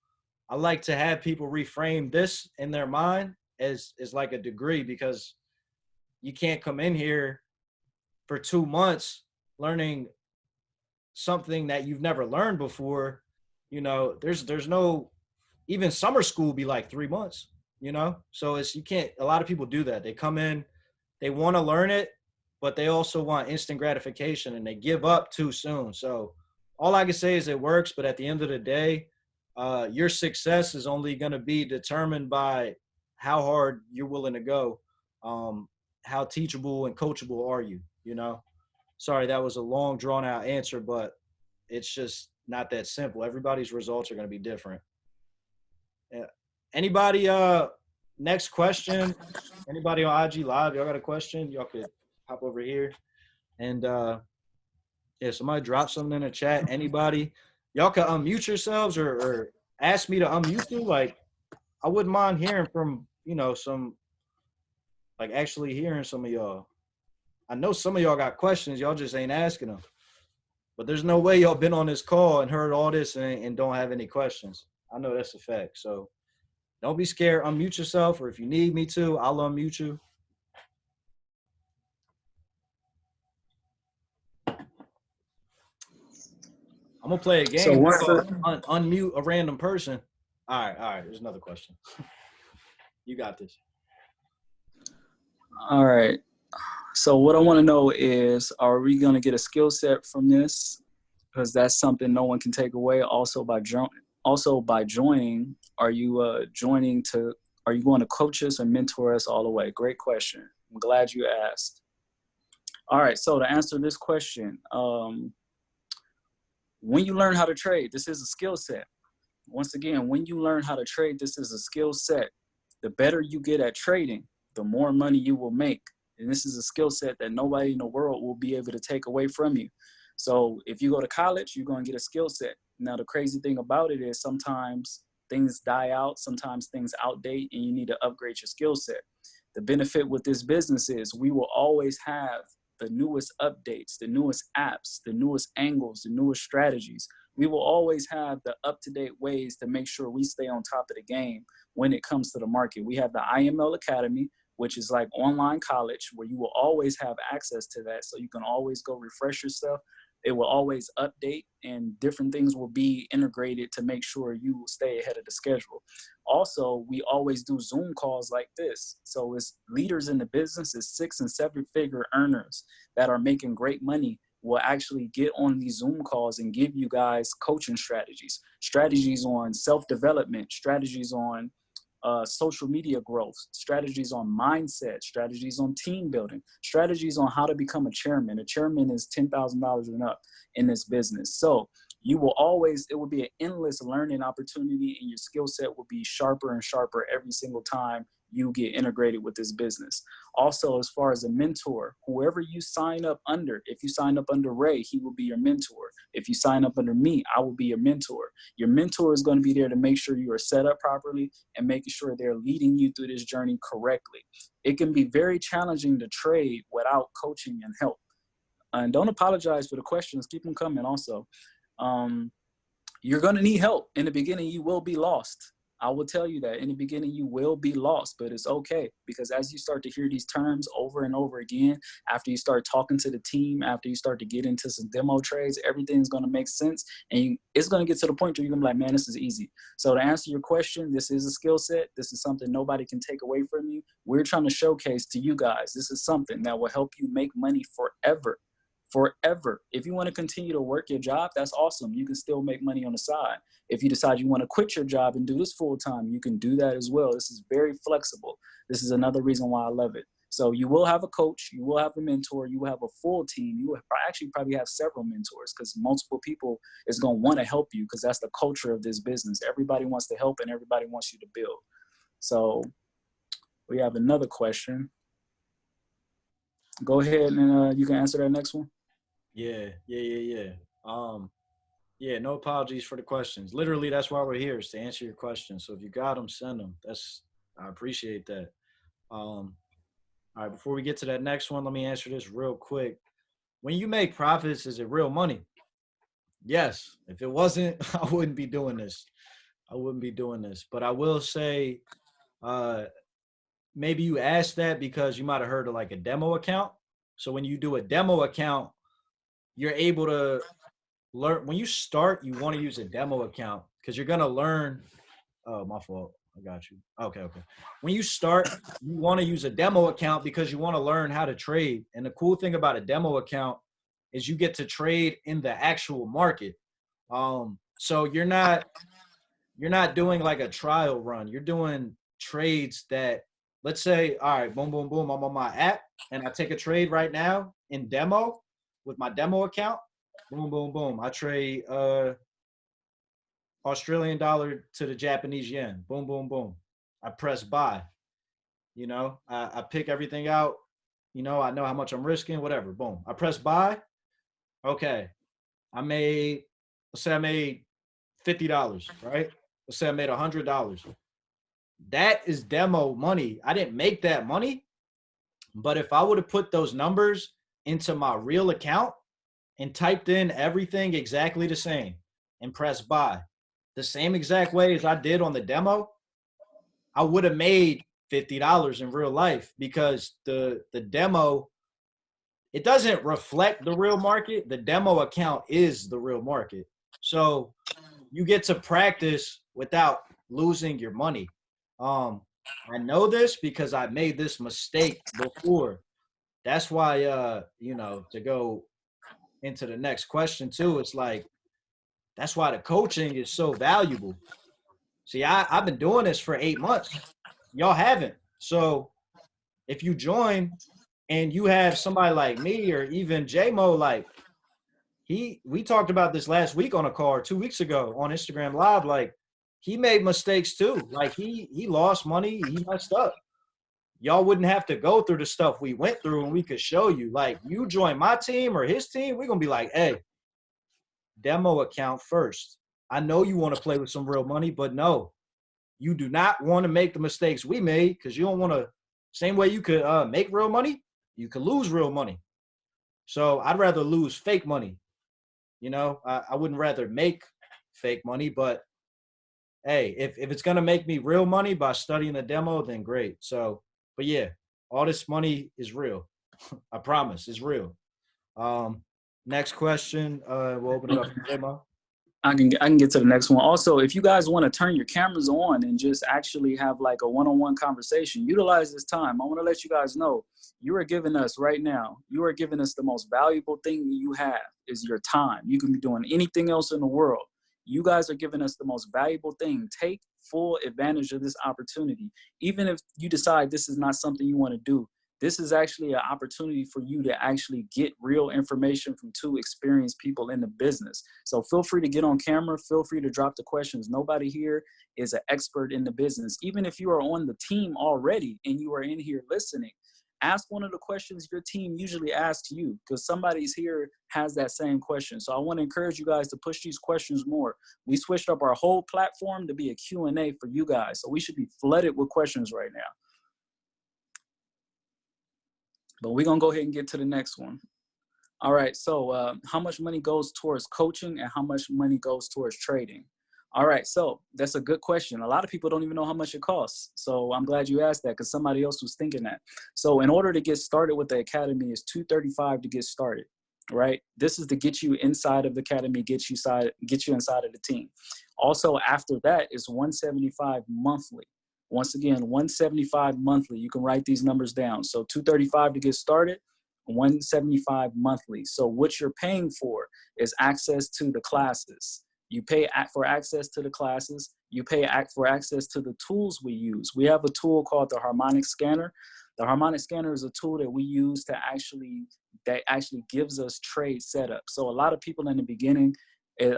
Speaker 1: I like to have people reframe this in their mind as is like a degree because you can't come in here for two months learning something that you've never learned before. You know there's there's no even summer school be like three months you know? So it's you can't a lot of people do that. They come in they want to learn it but they also want instant gratification and they give up too soon. So all I can say is it works, but at the end of the day, uh, your success is only going to be determined by how hard you're willing to go. Um, how teachable and coachable are you? You know, sorry, that was a long drawn out answer, but it's just not that simple. Everybody's results are going to be different. Yeah. Anybody, uh, next question. Anybody on IG live? Y'all got a question? Y'all could hop over here. And, uh, yeah, somebody drop something in the chat. Anybody, y'all can unmute yourselves or, or ask me to unmute you. Like, I wouldn't mind hearing from you know some, like actually hearing some of y'all. I know some of y'all got questions. Y'all just ain't asking them. But there's no way y'all been on this call and heard all this and, and don't have any questions. I know that's a fact. So don't be scared. Unmute yourself, or if you need me to, I'll unmute you. I'm gonna play a game.
Speaker 2: So once
Speaker 1: un- unmute a random person. All right, all right. There's another question. you got this.
Speaker 2: All right. So what I want to know is, are we going to get a skill set from this? Because that's something no one can take away. Also by jo- also by joining, are you uh, joining to? Are you going to coach us and mentor us all the way? Great question. I'm glad you asked. All right. So to answer this question, um, when you learn how to trade, this is a skill set. Once again, when you learn how to trade, this is a skill set. The better you get at trading, the more money you will make. And this is a skill set that nobody in the world will be able to take away from you. So if you go to college, you're going to get a skill set. Now, the crazy thing about it is sometimes things die out, sometimes things outdate, and you need to upgrade your skill set. The benefit with this business is we will always have the newest updates, the newest apps, the newest angles, the newest strategies. We will always have the up to date ways to make sure we stay on top of the game when it comes to the market. We have the IML Academy, which is like online college where you will always have access to that. So you can always go refresh yourself. It will always update and different things will be integrated to make sure you stay ahead of the schedule. Also, we always do Zoom calls like this. So it's leaders in the business, is six and seven figure earners that are making great money will actually get on these Zoom calls and give you guys coaching strategies, strategies on self-development, strategies on uh, social media growth, strategies on mindset, strategies on team building, strategies on how to become a chairman. A chairman is $10,000 and up in this business. So you will always, it will be an endless learning opportunity and your skill set will be sharper and sharper every single time you get integrated with this business. Also, as far as a mentor, whoever you sign up under, if you sign up under Ray, he will be your mentor. If you sign up under me, I will be your mentor. Your mentor is going to be there to make sure you are set up properly and making sure they're leading you through this journey correctly. It can be very challenging to trade without coaching and help. And don't apologize for the questions, keep them coming also. Um, you're going to need help. In the beginning, you will be lost. I will tell you that in the beginning you will be lost, but it's okay because as you start to hear these terms over and over again, after you start talking to the team, after you start to get into some demo trades, everything's going to make sense and you, it's going to get to the point where you're going to be like, man, this is easy. So to answer your question, this is a skill set. This is something nobody can take away from you. We're trying to showcase to you guys, this is something that will help you make money forever forever. If you want to continue to work your job, that's awesome. You can still make money on the side. If you decide you want to quit your job and do this full time, you can do that as well. This is very flexible. This is another reason why I love it. So you will have a coach, you will have a mentor, you will have a full team. You will actually probably have several mentors because multiple people is going to want to help you because that's the culture of this business. Everybody wants to help and everybody wants you to build. So we have another question. Go ahead and uh, you can answer that next one.
Speaker 1: Yeah, yeah, yeah, yeah. Um, yeah, no apologies for the questions. Literally, that's why we're here is to answer your questions. So if you got them, send them. That's I appreciate that. Um, all right, before we get to that next one, let me answer this real quick. When you make profits, is it real money? Yes. If it wasn't, I wouldn't be doing this. I wouldn't be doing this. But I will say, uh, maybe you asked that because you might have heard of like a demo account. So when you do a demo account, you're able to learn when you start you want to use a demo account because you're going to learn oh my fault i got you okay okay when you start you want to use a demo account because you want to learn how to trade and the cool thing about a demo account is you get to trade in the actual market Um, so you're not you're not doing like a trial run. You're doing trades that let's say, all right, boom, boom, boom, I'm on my app and I take a trade right now in demo with my demo account. Boom, boom, boom. I trade uh Australian dollar to the Japanese yen. Boom, boom, boom. I press buy. You know, I, I pick everything out. You know, I know how much I'm risking, whatever. Boom. I press buy. Okay. I made, let's say I made $50, right? Let's say I made $100. That is demo money. I didn't make that money. But if I would have put those numbers into my real account and typed in everything exactly the same and press buy the same exact way as I did on the demo, I would have made $50 in real life because the the demo it doesn't reflect the real market. The demo account is the real market. So you get to practice without losing your money. Um, I know this because I made this mistake before. That's why, uh, you know, to go into the next question too, it's like, that's why the coaching is so valuable. See, I, I've been doing this for eight months. Y'all haven't. So if you join and you have somebody like me or even JMO, like he, we talked about this last week on a car two weeks ago on Instagram Live. Like he made mistakes too. Like he he lost money, he messed up. Y'all wouldn't have to go through the stuff we went through and we could show you. Like you join my team or his team, we're gonna be like, hey, demo account first. I know you want to play with some real money, but no, you do not want to make the mistakes we made because you don't want to. Same way you could uh, make real money, you could lose real money. So I'd rather lose fake money. You know, I, I wouldn't rather make fake money, but hey, if, if it's gonna make me real money by studying the demo, then great. So, but yeah, all this money is real. I promise, it's real. Um, next question. Uh, we'll open it up to demo.
Speaker 2: I can I can get to the next one. Also, if you guys want to turn your cameras on and just actually have like a one-on-one conversation, utilize this time. I want to let you guys know you are giving us right now. You are giving us the most valuable thing you have is your time. You can be doing anything else in the world. You guys are giving us the most valuable thing. Take full advantage of this opportunity. Even if you decide this is not something you want to do, this is actually an opportunity for you to actually get real information from two experienced people in the business. So feel free to get on camera, feel free to drop the questions. Nobody here is an expert in the business. Even if you are on the team already and you are in here listening, ask one of the questions your team usually asks you because somebody's here has that same question. So I want to encourage you guys to push these questions more. We switched up our whole platform to be a Q&A for you guys. So we should be flooded with questions right now. But we're gonna go ahead and get to the next one. All right, so uh, how much money goes towards coaching and how much money goes towards trading? All right, so that's a good question. A lot of people don't even know how much it costs. So I'm glad you asked that because somebody else was thinking that. So in order to get started with the academy is 235 to get started, right? This is to get you inside of the academy, get you side, get you inside of the team. Also after that is 175 monthly. Once again, 175 monthly. You can write these numbers down. So 235 to get started, 175 monthly. So what you're paying for is access to the classes. You pay for access to the classes. You pay for access to the tools we use. We have a tool called the Harmonic Scanner. The Harmonic Scanner is a tool that we use to actually, that actually gives us trade setup. So a lot of people in the beginning,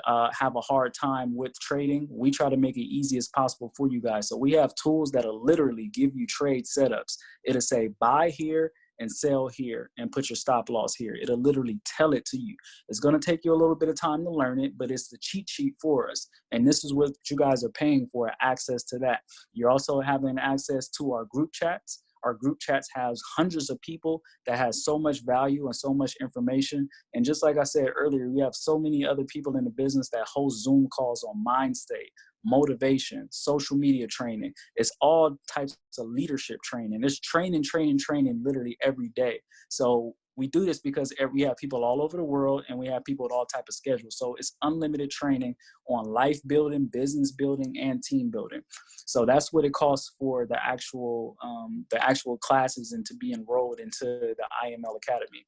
Speaker 2: uh, have a hard time with trading, we try to make it easy as possible for you guys. So we have tools that'll literally give you trade setups. It'll say buy here and sell here and put your stop loss here. It'll literally tell it to you. It's gonna take you a little bit of time to learn it, but it's the cheat sheet for us. And this is what you guys are paying for, access to that. You're also having access to our group chats. Our group chats has hundreds of people that has so much value and so much information. And just like I said earlier, we have so many other people in the business that host Zoom calls on mind state, motivation, social media training. It's all types of leadership training. There's training, training, training literally every day. So we do this because we have people all over the world and we have people with all type of schedules. So it's unlimited training on life building, business building, and team building. So that's what it costs for the actual um, the actual classes and to be enrolled into the IML Academy.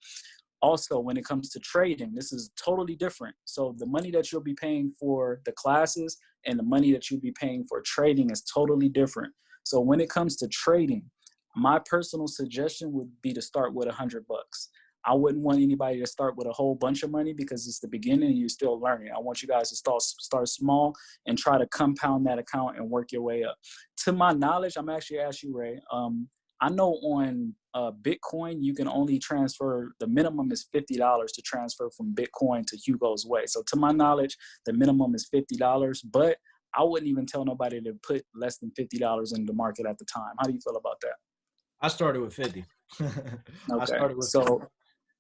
Speaker 2: Also when it comes to trading this is totally different. So the money that you'll be paying for the classes and the money that you'll be paying for trading is totally different. So when it comes to trading my personal suggestion would be to start with a hundred bucks. I wouldn't want anybody to start with a whole bunch of money because it's the beginning and you're still learning. I want you guys to start start small and try to compound that account and work your way up. To my knowledge i'm actually asking you ray um, I know on uh, Bitcoin, you can only transfer, the minimum is $50 to transfer from Bitcoin to Hugo's Way. So to my knowledge, the minimum is $50, but I wouldn't even tell nobody to put less than $50 in the market at the time. How do you feel about that?
Speaker 1: I started with 50.
Speaker 2: okay. so, 50.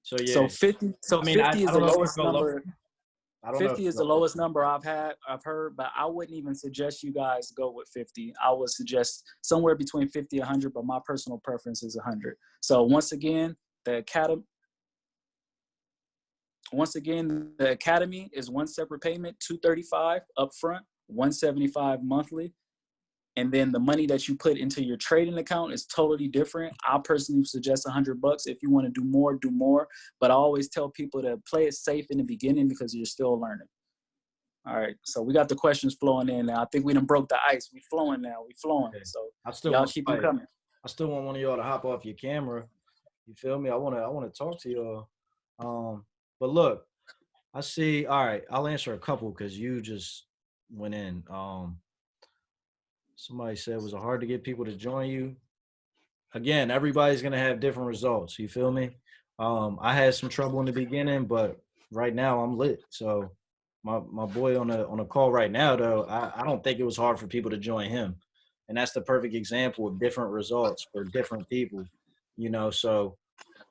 Speaker 2: so yeah. So 50, so I mean, 50 I, is I the lowest number. 50 is the lowest number I've had, I've heard, but I wouldn't even suggest you guys go with 50. I would suggest somewhere between 50 and 100, but my personal preference is 100. So once again, the academy, once again, the academy is one separate payment, 235 upfront, 175 monthly and then the money that you put into your trading account is totally different. I personally suggest a hundred bucks. If you want to do more, do more. But I always tell people to play it safe in the beginning because you're still learning. All right, so we got the questions flowing in now. I think we done broke the ice. We flowing now. We flowing. Okay. So I still y'all keep them coming.
Speaker 1: I still want one of y'all to hop off your camera. You feel me? I wanna I wanna talk to y'all. Um, but look, I see. All right, I'll answer a couple because you just went in. Um, somebody said was it hard to get people to join you? Again everybody's going to have different results you feel me? Um i had some trouble in the beginning but right now i'm lit. So my my boy on a on a call right now though I, I don't think it was hard for people to join him. And that's the perfect example of different results for different people you know? So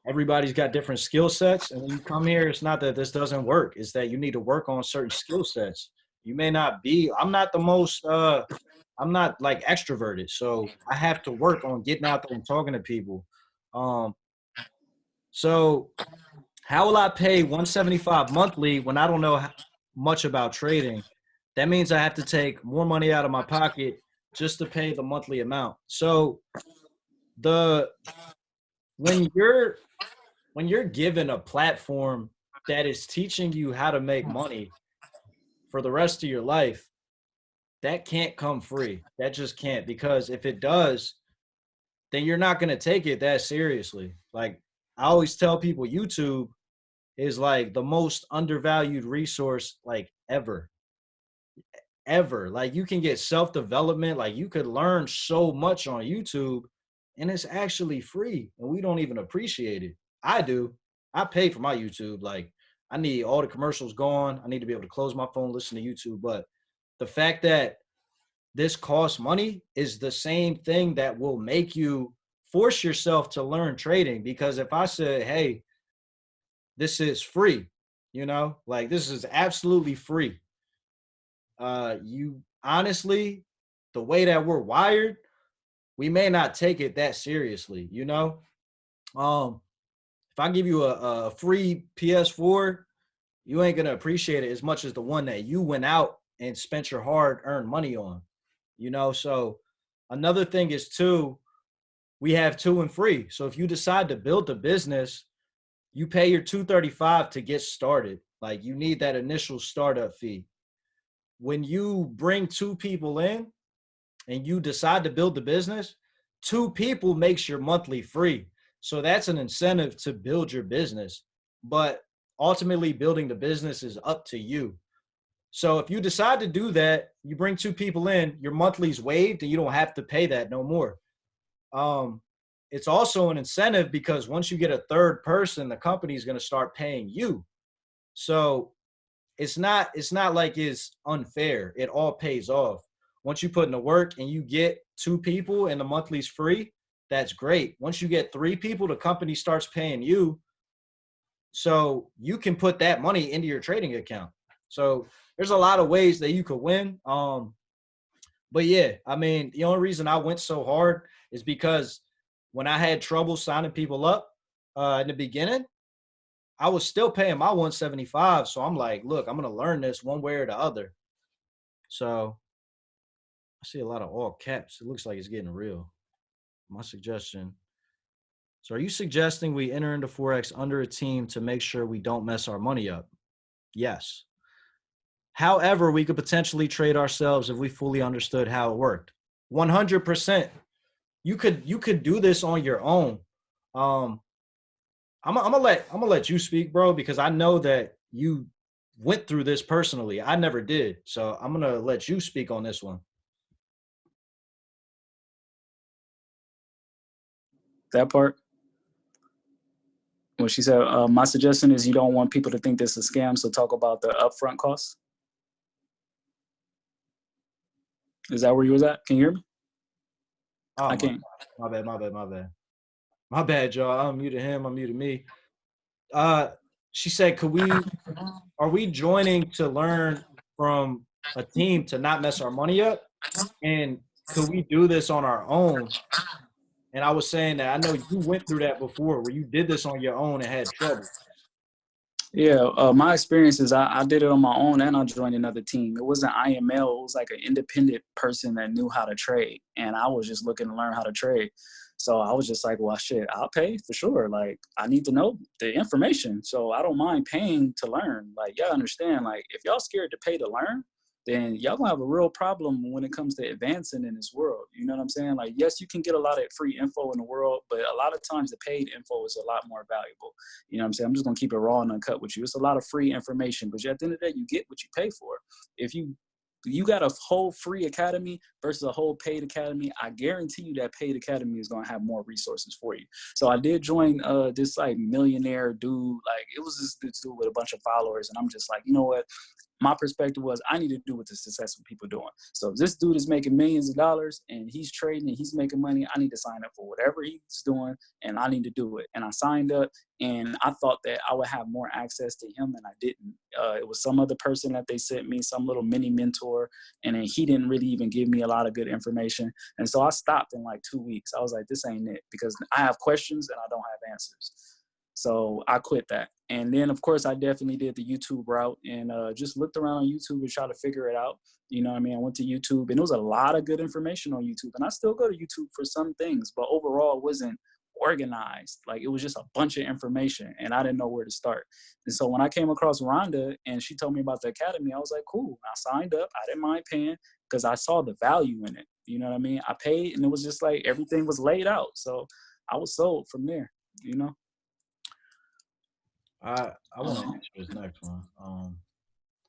Speaker 1: everybody's got different skill sets and when you come here it's not that this doesn't work it's that you need to work on certain skill sets. You may not be i'm not the most uh I'm not like extroverted, so I have to work on getting out there and talking to people. Um, so how will I pay 175 monthly when I don't know much about trading? That means I have to take more money out of my pocket just to pay the monthly amount. So the when you're when you're given a platform that is teaching you how to make money for the rest of your life, that can't come free. That just can't because if it does, then you're not going to take it that seriously. Like I always tell people YouTube is like the most undervalued resource like ever. Ever. Like you can get self-development, like you could learn so much on YouTube and it's actually free and we don't even appreciate it. I do. I pay for my YouTube like I need all the commercials gone. I need to be able to close my phone, listen to YouTube, but the fact that this costs money is the same thing that will make you force yourself to learn trading. Because if i say hey this is free you know like this is absolutely free uh you honestly the way that we're wired we may not take it that seriously you know? Um if i give you a, a free ps4 you ain't gonna appreciate it as much as the one that you went out and spent your hard earned money on. You know, so another thing is too, we have two and free. So if you decide to build a business, you pay your 235 to get started. Like you need that initial startup fee. When you bring two people in and you decide to build the business, two people makes your monthly free. So that's an incentive to build your business. But ultimately building the business is up to you. So if you decide to do that, you bring two people in, your monthly's waived and you don't have to pay that no more. Um, it's also an incentive because once you get a third person, the company is going to start paying you. So it's not it's not like it's unfair. It all pays off. Once you put in the work and you get two people and the monthly's free, that's great. Once you get three people, the company starts paying you. So you can put that money into your trading account. So there's a lot of ways that you could win. Um, but yeah, I mean, the only reason I went so hard is because when I had trouble signing people up uh, in the beginning, I was still paying my 175. So I'm like, look, I'm gonna learn this one way or the other. So I see a lot of all caps. It looks like it's getting real. My suggestion So are you suggesting we enter into Forex under a team to make sure we don't mess our money up? Yes. However, we could potentially trade ourselves if we fully understood how it worked. 100%. You could you could do this on your own. Um I'm, gonna let I'm gonna let you speak, bro, because I know that you went through this personally. I never did. So I'm gonna let you speak on this one.
Speaker 2: That part. Well, she said, uh, my suggestion is you don't want people to think this is a scam, so talk about the upfront costs. Is that where you was at? Can you hear me?
Speaker 1: Oh,
Speaker 2: I can't.
Speaker 1: my bad, my bad, my bad. My bad, y'all. I muted him, I'm muted me. Uh she said, could we are we joining to learn from a team to not mess our money up? And could we do this on our own? And I was saying that I know you went through that before where you did this on your own and had trouble.
Speaker 2: Yeah, uh, my experience is I, I did it on my own and I joined another team. It wasn't IML, it was like an independent person that knew how to trade. And I was just looking to learn how to trade. So I was just like, well, shit, I'll pay for sure. Like, I need to know the information. So I don't mind paying to learn. Like, y'all understand, like, if y'all scared to pay to learn, then y'all gonna have a real problem when it comes to advancing in this world. You know what I'm saying? Like, yes, you can get a lot of free info in the world, but a lot of times the paid info is a lot more valuable. You know what I'm saying? I'm just gonna keep it raw and uncut with you. It's a lot of free information, but at the end of the day, you get what you pay for. If you you got a whole free academy versus a whole paid academy i guarantee you that paid academy is going to have more resources for you so i did join uh this like millionaire dude like it was this, this dude with a bunch of followers and i'm just like you know what my perspective was I need to do what the successful people doing. So this dude is making millions of dollars and he's trading and he's making money, I need to sign up for whatever he's doing and I need to do it. And I signed up and I thought that I would have more access to him and I didn't. Uh, it was some other person that they sent me, some little mini mentor, and then he didn't really even give me a lot of good information. And so I stopped in like two weeks. I was like, this ain't it because I have questions and I don't have answers. So I quit that. And then of course I definitely did the YouTube route and uh, just looked around on YouTube and tried to figure it out. You know what I mean? I went to YouTube and it was a lot of good information on YouTube and I still go to YouTube for some things, but overall it wasn't organized. Like it was just a bunch of information and I didn't know where to start. And so when I came across Rhonda and she told me about the academy, I was like, cool. I signed up. I didn't mind paying because I saw the value in it. You know what I mean? I paid and it was just like everything was laid out. So I was sold from there, you know?
Speaker 1: I I want to answer this next one. Um,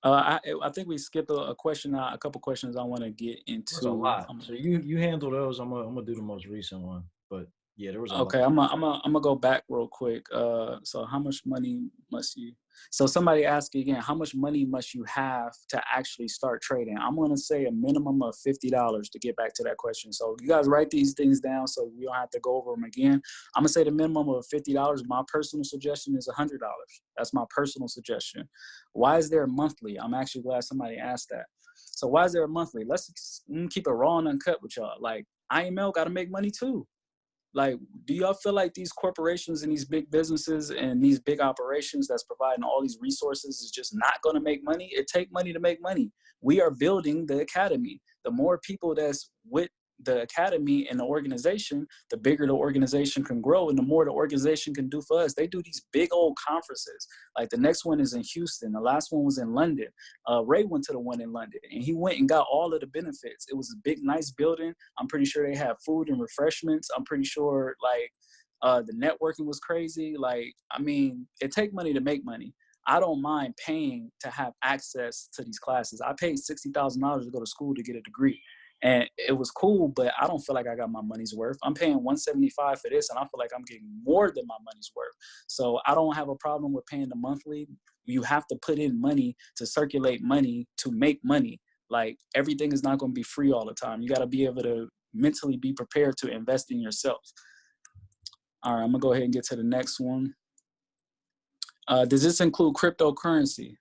Speaker 2: Uh, I I think we skipped a, a question, uh, a couple questions I want to get into.
Speaker 1: a lot.
Speaker 2: Um,
Speaker 1: So you you handle those. I'm gonna I'm gonna do the most recent one. But yeah, there was a
Speaker 2: Okay,
Speaker 1: lot.
Speaker 2: I'm gonna I'm gonna I'm gonna go back real quick. Uh, so how much money must you? So somebody asked again, how much money must you have to actually start trading? I'm gonna say a minimum of fifty dollars to get back to that question. So you guys write these things down so we don't have to go over them again. I'm gonna say the minimum of fifty dollars. My personal suggestion is hundred dollars. That's my personal suggestion. Why is there a monthly? I'm actually glad somebody asked that. So why is there a monthly? Let's mm, keep it raw and uncut with y'all. Like IML got to make money too like do y'all feel like these corporations and these big businesses and these big operations that's providing all these resources is just not going to make money? It take money to make money. We are building the academy. The more people that's with the academy and the organization the bigger the organization can grow and the more the organization can do for us they do these big old conferences like the next one is in houston the last one was in london uh, ray went to the one in london and he went and got all of the benefits it was a big nice building I'm pretty sure they have food and refreshments. I'm pretty sure like uh, the networking was crazy. Like, I mean, it take money to make money. I don't mind paying to have access to these classes. I paid sixty thousand dollars to go to school to get a degree, and it was cool. But I don't feel like I got my money's worth. I'm paying one seventy five for this, and I feel like I'm getting more than my money's worth. So I don't have a problem with paying the monthly. You have to put in money to circulate money to make money like everything is not going to be free all the time you got to be able to mentally be prepared to invest in yourself all right i'm gonna go ahead and get to the next one uh, does this include cryptocurrency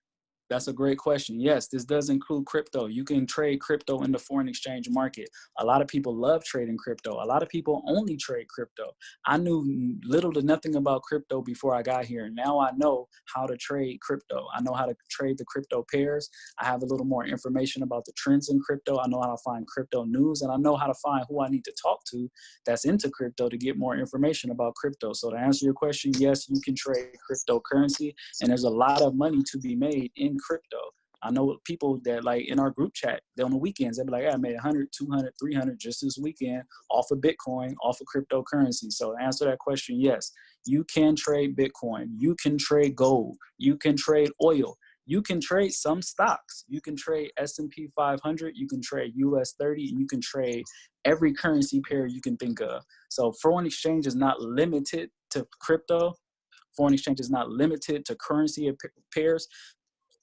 Speaker 2: That's a great question. Yes, this does include crypto. You can trade crypto in the foreign exchange market. A lot of people love trading crypto. A lot of people only trade crypto. I knew little to nothing about crypto before I got here. Now I know how to trade crypto. I know how to trade the crypto pairs. I have a little more information about the trends in crypto. I know how to find crypto news and I know how to find who I need to talk to that's into crypto to get more information about crypto. So to answer your question, yes, you can trade cryptocurrency and there's a lot of money to be made in crypto. I know people that like in our group chat, they on the weekends, they'll be like, I made 100, 200, 300 just this weekend off of Bitcoin, off of cryptocurrency. So answer that question, yes, you can trade Bitcoin, you can trade gold, you can trade oil, you can trade some stocks. You can trade S&P 500, you can trade US 30, and you can trade every currency pair you can think of. So foreign exchange is not limited to crypto. Foreign exchange is not limited to currency pairs.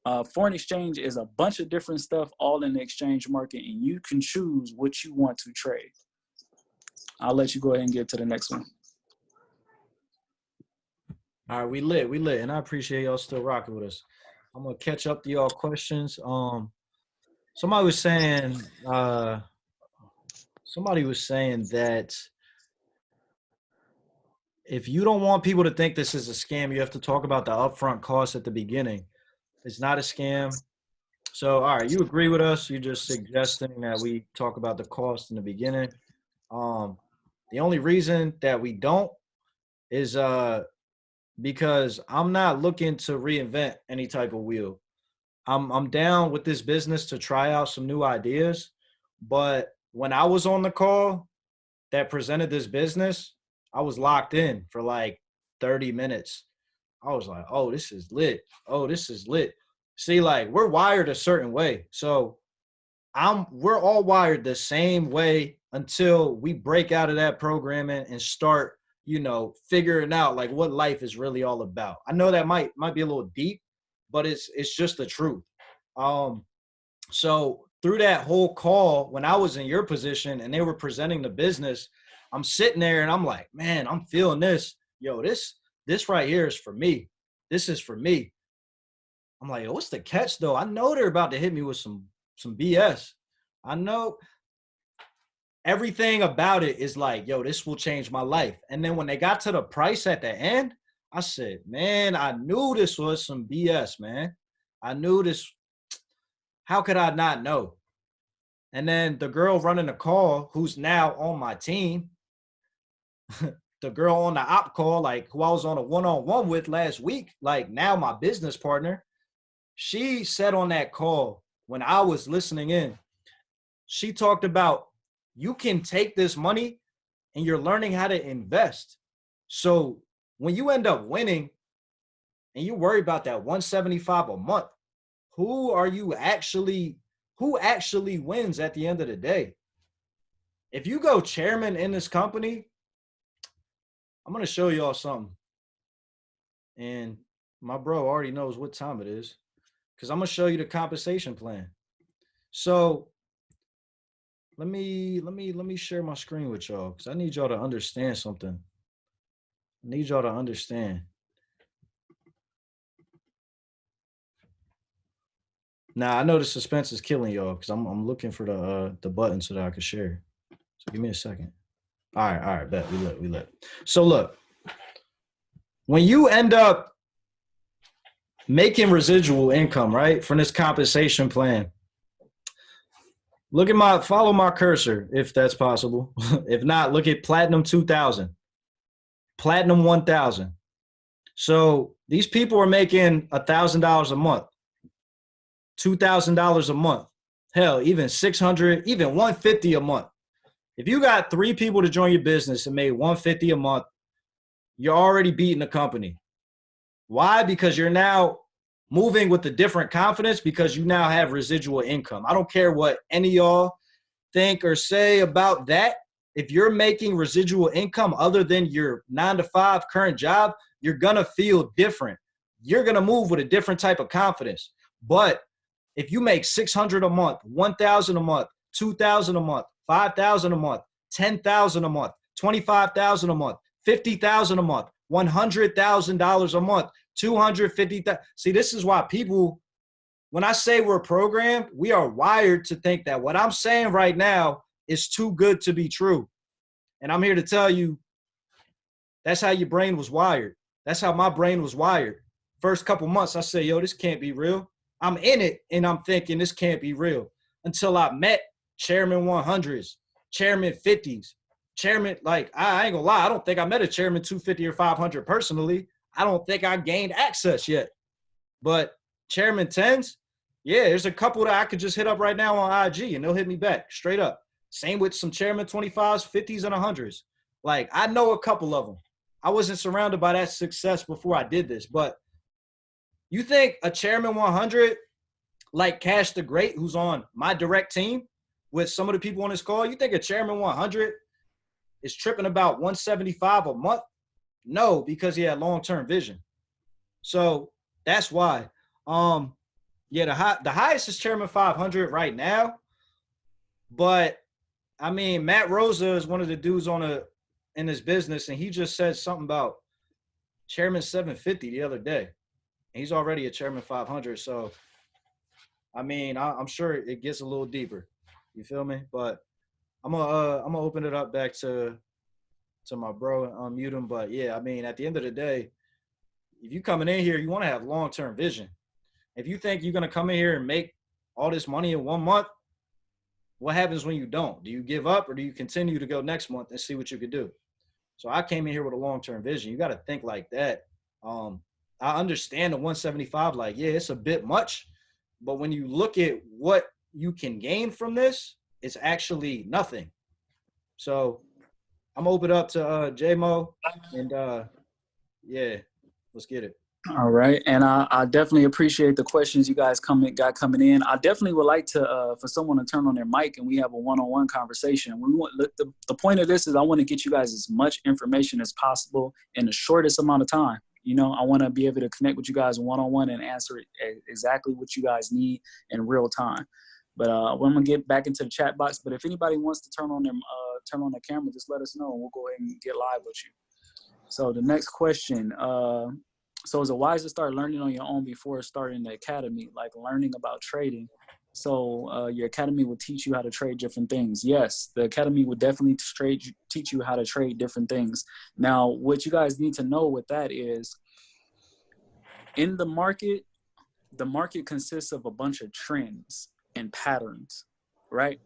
Speaker 2: Uh, foreign exchange is a bunch of different stuff all in the exchange market and you can choose what you want to trade. I'll let you go ahead and get to the next one.
Speaker 1: All right, we lit, we lit, and I appreciate y'all still rocking with us. I'm gonna catch up to y'all questions. Um, somebody was saying, uh, somebody was saying that if you don't want people to think this is a scam, you have to talk about the upfront cost at the beginning. It's not a scam. So, all right, you agree with us? You're just suggesting that we talk about the cost in the beginning. Um, the only reason that we don't is uh, because I'm not looking to reinvent any type of wheel. I'm I'm down with this business to try out some new ideas, but when I was on the call that presented this business, I was locked in for like 30 minutes. I was like, "Oh, this is lit. Oh, this is lit." See, like we're wired a certain way. So I'm we're all wired the same way until we break out of that programming and start you know, figuring out like what life is really all about. I know that might might be a little deep, but it's it's just the truth. Um, so through that whole call, when I was in your position and they were presenting the business, I'm sitting there and I'm like, man, I'm feeling this. Yo, this this right here is for me. This is for me. I'm like, what's the catch though? I know they're about to hit me with some some BS. I know everything about it is like, yo, this will change my life. And then when they got to the price at the end, I said, man, I knew this was some BS, man. I knew this. How could I not know? And then the girl running the call, who's now on my team, the girl on the op call, like who I was on a one on one with last week, like now my business partner, she said on that call when I was listening in, she talked about you can take this money and you're learning how to invest. So when you end up winning and you worry about that 175 a month, who are you actually who actually wins at the end of the day? If you go chairman in this company, I'm to show y'all something. And my bro already knows what time it is because I'm to show you the compensation plan. So let me let me let me share my screen with y'all because I need y'all to understand something. I need y'all to understand. Now I know the suspense is killing y'all because I'm I'm looking for the uh the button so that I can share. So give me a second. All right, all right, bet we let we let. So look, when you end up making residual income, right, from this compensation plan, Look at my follow my cursor if that's possible. if not, look at platinum 2000, platinum 1000. So these people are making a thousand dollars a month, two thousand dollars a month, hell, even 600, even 150 a month. If you got three people to join your business and made 150 a month, you're already beating the company. Why? Because you're now moving with a different confidence because you now have residual income. I don't care what any y'all think or say about that. If you're making residual income other than your nine to five current job, you're gonna feel different. You're gonna move with a different type of confidence. But if you make 600 a month, 1,000 a month, 2,000 a month, 5,000 a month, 10,000 a month, 25,000 a month, 50,000 a month, $100,000 a month, 250 see this is why people when I say we're programmed, we are wired to think that what I'm saying right now is too good to be true. And I'm here to tell you that's how your brain was wired. That's how my brain was wired. First couple months, I say, yo, this can't be real. I'm in it and I'm thinking this can't be real until I met chairman 100s, chairman 50s, chairman. Like, I ain't gonna lie, I don't think I met a chairman 250 or 500 personally. I don't think I gained access yet. But chairman 10s, yeah, there's a couple that I could just hit up right now on IG and they'll hit me back straight up. Same with some chairman 25s, 50s, and 100s. Like, I know a couple of them. I wasn't surrounded by that success before I did this, but you think a chairman 100 like Cash the Great, who's on my direct team with some of the people on this call, you think a chairman 100 is tripping about 175 a month? No, because he had long-term vision. So that's why. Um, yeah, the high, the highest is chairman 500 right now, but I mean Matt Rosa is one of the dudes on a in his business, and he just said something about chairman 750 the other day. He's already a chairman 500. So, I mean, I, am sure it gets a little deeper. You feel me? But I'm gonna uh, I'm gonna open it up back to to my bro and unmute him. But yeah, I mean, at the end of the day, if you coming in here, you want to have long term vision. If you think you're gonna come in here and make all this money in one month, what happens when you don't? Do you give up or do you continue to go next month and see what you could do? So I came in here with a long term vision. You got to think like that. Um, I understand the 175, like, yeah, it's a bit much. But when you look at what you can gain from this, it's actually nothing. So I'm open up to uh JMO and uh yeah, let's get it.
Speaker 2: All right, and I, I, definitely appreciate the questions you guys coming got coming in. I definitely would like to uh, for someone to turn on their mic and we have a one-on-one conversation. We want the, the point of this is I want to get you guys as much information as possible in the shortest amount of time. You know, I want to be able to connect with you guys one on one and answer exactly what you guys need in real time. But uh, I'm gonna get back into the chat box. But if anybody wants to turn on their uh, turn on the camera, just let us know, and we'll go ahead and get live with you. So the next question. Uh, so is it wise to start learning on your own before starting the academy, like learning about trading? So uh, your academy will teach you how to trade different things. Yes, the academy will definitely trade, teach you how to trade different things. Now, what you guys need to know with that is in the market, the market consists of a bunch of trends and patterns, right?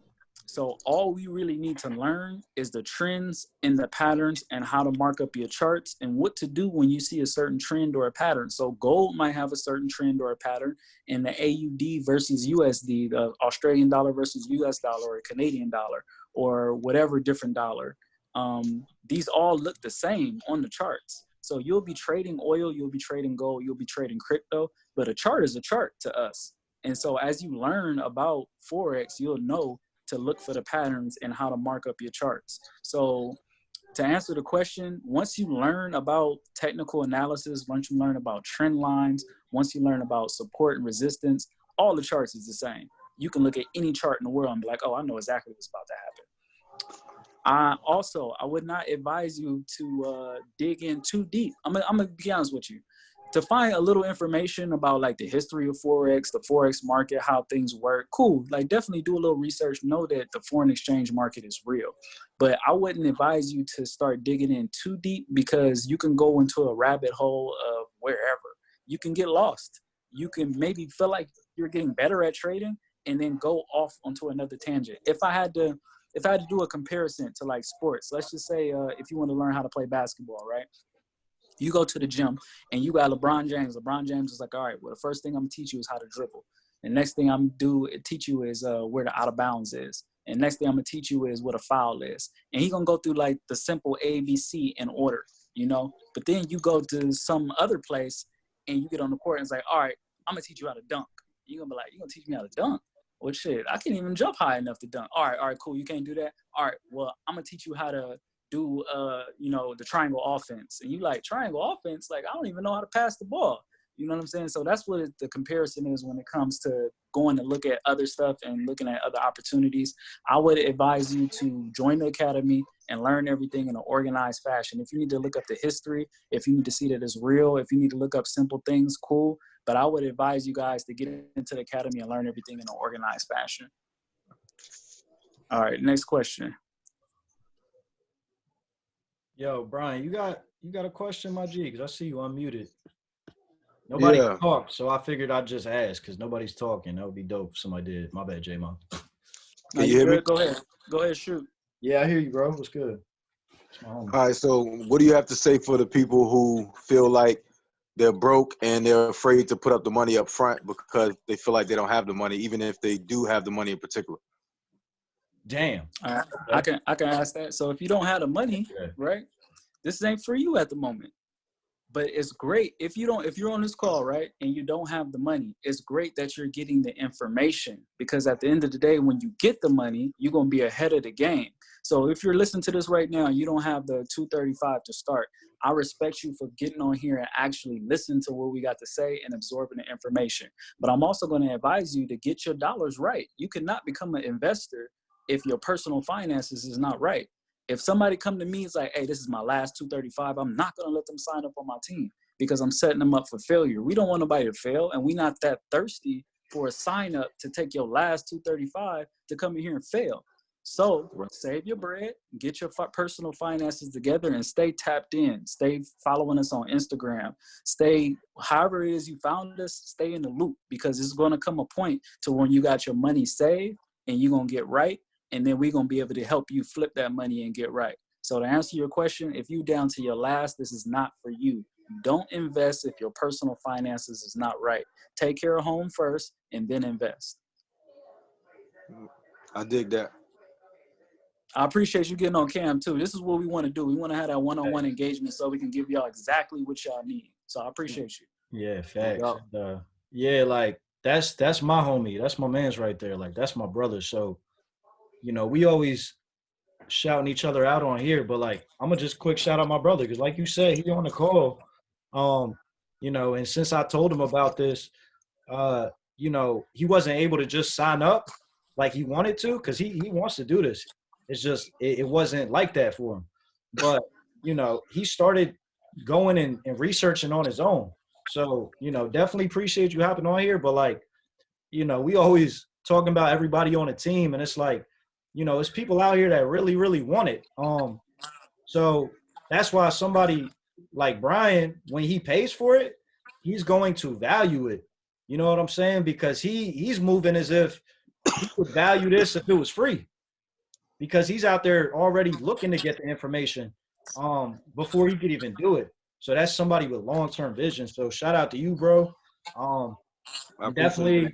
Speaker 2: So all we really need to learn is the trends and the patterns and how to mark up your charts and what to do when you see a certain trend or a pattern. So gold might have a certain trend or a pattern in the AUD versus USD, the Australian dollar versus US dollar or Canadian dollar or whatever different dollar. Um, these all look the same on the charts. So you'll be trading oil, you'll be trading gold, you'll be trading crypto, but a chart is a chart to us. And so as you learn about Forex, you'll know to look for the patterns and how to mark up your charts. So to answer the question, once you learn about technical analysis, once you learn about trend lines, once you learn about support and resistance, all the charts is the same. You can look at any chart in the world and be like, oh, I know exactly what's about to happen. Uh, also, I would not advise you to uh, dig in too deep. I'm gonna, I'm gonna be honest with you to find a little information about like the history of forex the forex market how things work cool. Like definitely do a little research know that the foreign exchange market is real. But i wouldn't advise you to start digging in too deep because you can go into a rabbit hole of wherever. You can get lost. You can maybe feel like you're getting better at trading and then go off onto another tangent. If i had to if i had to do a comparison to like sports let's just say uh, if you want to learn how to play basketball right you go to the gym and you got LeBron James. LeBron James is like, all right, well, the first thing I'm gonna teach you is how to dribble. The next thing I'm do teach you is uh, where the out of bounds is. And next thing I'm gonna teach you is what a foul is. And he's gonna go through like the simple ABC in order, you know. But then you go to some other place and you get on the court and it's like, all right, I'm gonna teach you how to dunk. You're gonna be like, you're gonna teach me how to dunk. Well, shit, I can't even jump high enough to dunk. All right, all right, cool. You can't do that. All right, well, I'm gonna teach you how to do uh you know the triangle offense and you like triangle offense like i don't even know how to pass the ball you know what i'm saying so that's what the comparison is when it comes to going to look at other stuff and looking at other opportunities i would advise you to join the academy and learn everything in an organized fashion if you need to look up the history if you need to see that it's real if you need to look up simple things cool But I would advise you guys to get into the academy and learn everything in an organized fashion. All right, next question.
Speaker 1: Yo, Brian, you got you got a question, my G? Because I see you unmuted. Nobody
Speaker 3: Yeah.
Speaker 1: talked, so I figured I'd just ask because nobody's talking. That would be dope if somebody did. My bad, J Mo.
Speaker 2: No,
Speaker 3: you hear me?
Speaker 2: Go ahead. Go ahead, shoot.
Speaker 1: Yeah, I hear you, bro. What's good? It's my homie.
Speaker 3: All right, so what do you have to say for the people who feel like they're broke and they're afraid to put up the money up front because they feel like they don't have the money, even if they do have the money in particular?
Speaker 1: Damn.
Speaker 2: Right. I can I can ask that. So if you don't have the money,
Speaker 1: Okay.
Speaker 2: right? This ain't for you at the moment. But it's great if you don't if you're on this call, right, and you don't have the money, it's great that you're getting the information because at the end of the day when you get the money, you're going to be ahead of the game. So if you're listening to this right now, and you don't have the 235 to start. I respect you for getting on here and actually listening to what we got to say and absorbing the information. But I'm also going to advise you to get your dollars right. You cannot become an investor if your personal finances is not right. If somebody come to me and is like, hey, this is my last 235, I'm not gonna let them sign up on my team because I'm setting them up for failure. We don't want nobody to fail, and we're not that thirsty for a sign up to take your last 235 to come in here and fail. So save your bread, get your personal finances together, and stay tapped in. Stay following us on Instagram. Stay, however it is you found us, stay in the loop because it's going to come a point to when you got your money saved and you're going to get right and then we're gonna be able to help you flip that money and get right. So to answer your question, if you down to your last, this is not for you. Don't invest if your personal finances is not right. Take care of home first and then invest.
Speaker 3: I dig that.
Speaker 2: I appreciate you getting on cam too. This is what we want to do. We want to have that one-on-one engagement so we can give y'all exactly what y'all need. So I appreciate you.
Speaker 1: Yeah, facts.
Speaker 3: doubt.
Speaker 1: And, uh, yeah, like that's that's my homie. That's my man's right there. Like that's my brother. So, you know, we always shouting each other out on here, but like I'm gonna just quick shout out my brother because, like you said, he on the call. Um, you know, and since I told him about this, uh, you know, he wasn't able to just sign up like he wanted to because he he wants to do this. It's just it, it wasn't like that for him. But you know, he started going and, and researching on his own. So, you know, definitely appreciate you hopping on here. But like, you know, we always talking about everybody on the team, and it's like, you know, it's people out here that really, really want it. Um, so that's why somebody like Brian, when he pays for it, he's going to value it. You know what I'm saying? Because he he's moving as if he would value this if it was free. Because he's out there already looking to get the information um before he could even do it. So that's somebody with long-term vision. So shout out to you, bro. Um definitely
Speaker 3: that.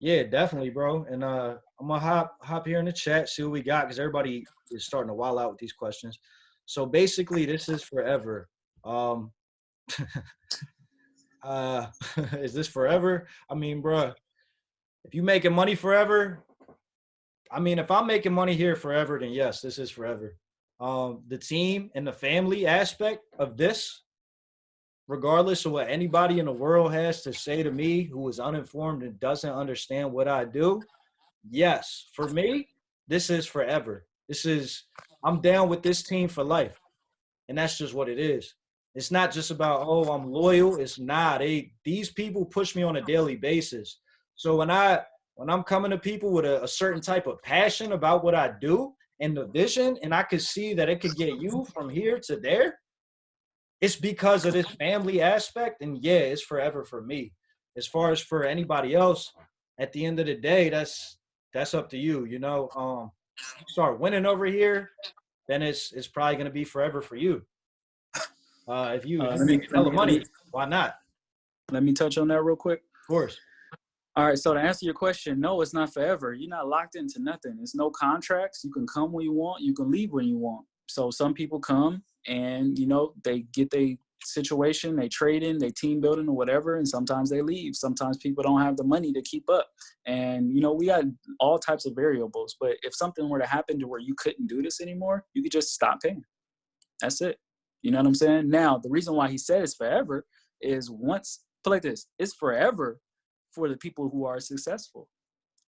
Speaker 1: yeah, definitely, bro. And uh I'm gonna hop hop here in the chat, see what we got, because everybody is starting to wild out with these questions. So basically, this is forever. Um uh is this forever? I mean, bro, if you making money forever, I mean, if I'm making money here forever, then yes, this is forever. Um, the team and the family aspect of this, regardless of what anybody in the world has to say to me who is uninformed and doesn't understand what I do, yes, for me, this is forever. This is, I'm down with this team for life. And that's just what it is. It's not just about, oh, I'm loyal. It's not. They these people push me on a daily basis. So when I when I'm coming to people with a, a certain type of passion about what I do and the vision, and I could see that it could get you from here to there, it's because of this family aspect. And yeah, it's forever for me. As far as for anybody else, at the end of the day, that's that's up to you. You know, um, you start winning over here, then it's it's probably gonna be forever for you. Uh, if you,
Speaker 2: Uh,
Speaker 1: if
Speaker 2: me-
Speaker 1: make
Speaker 2: me-
Speaker 1: money, why not?
Speaker 2: Let me touch on that real quick.
Speaker 1: Of course.
Speaker 2: All right, so to answer your question, no, it's not forever. You're not locked into nothing. There's no contracts. You can come when you want. You can leave when you want. So some people come and you know they get their situation, they trade in, they team building or whatever, and sometimes they leave. Sometimes people don't have the money to keep up, and you know we got all types of variables. But if something were to happen to where you couldn't do this anymore, you could just stop paying. That's it. You know what I'm saying? Now the reason why he said it's forever is once put like this, it's forever for the people who are successful.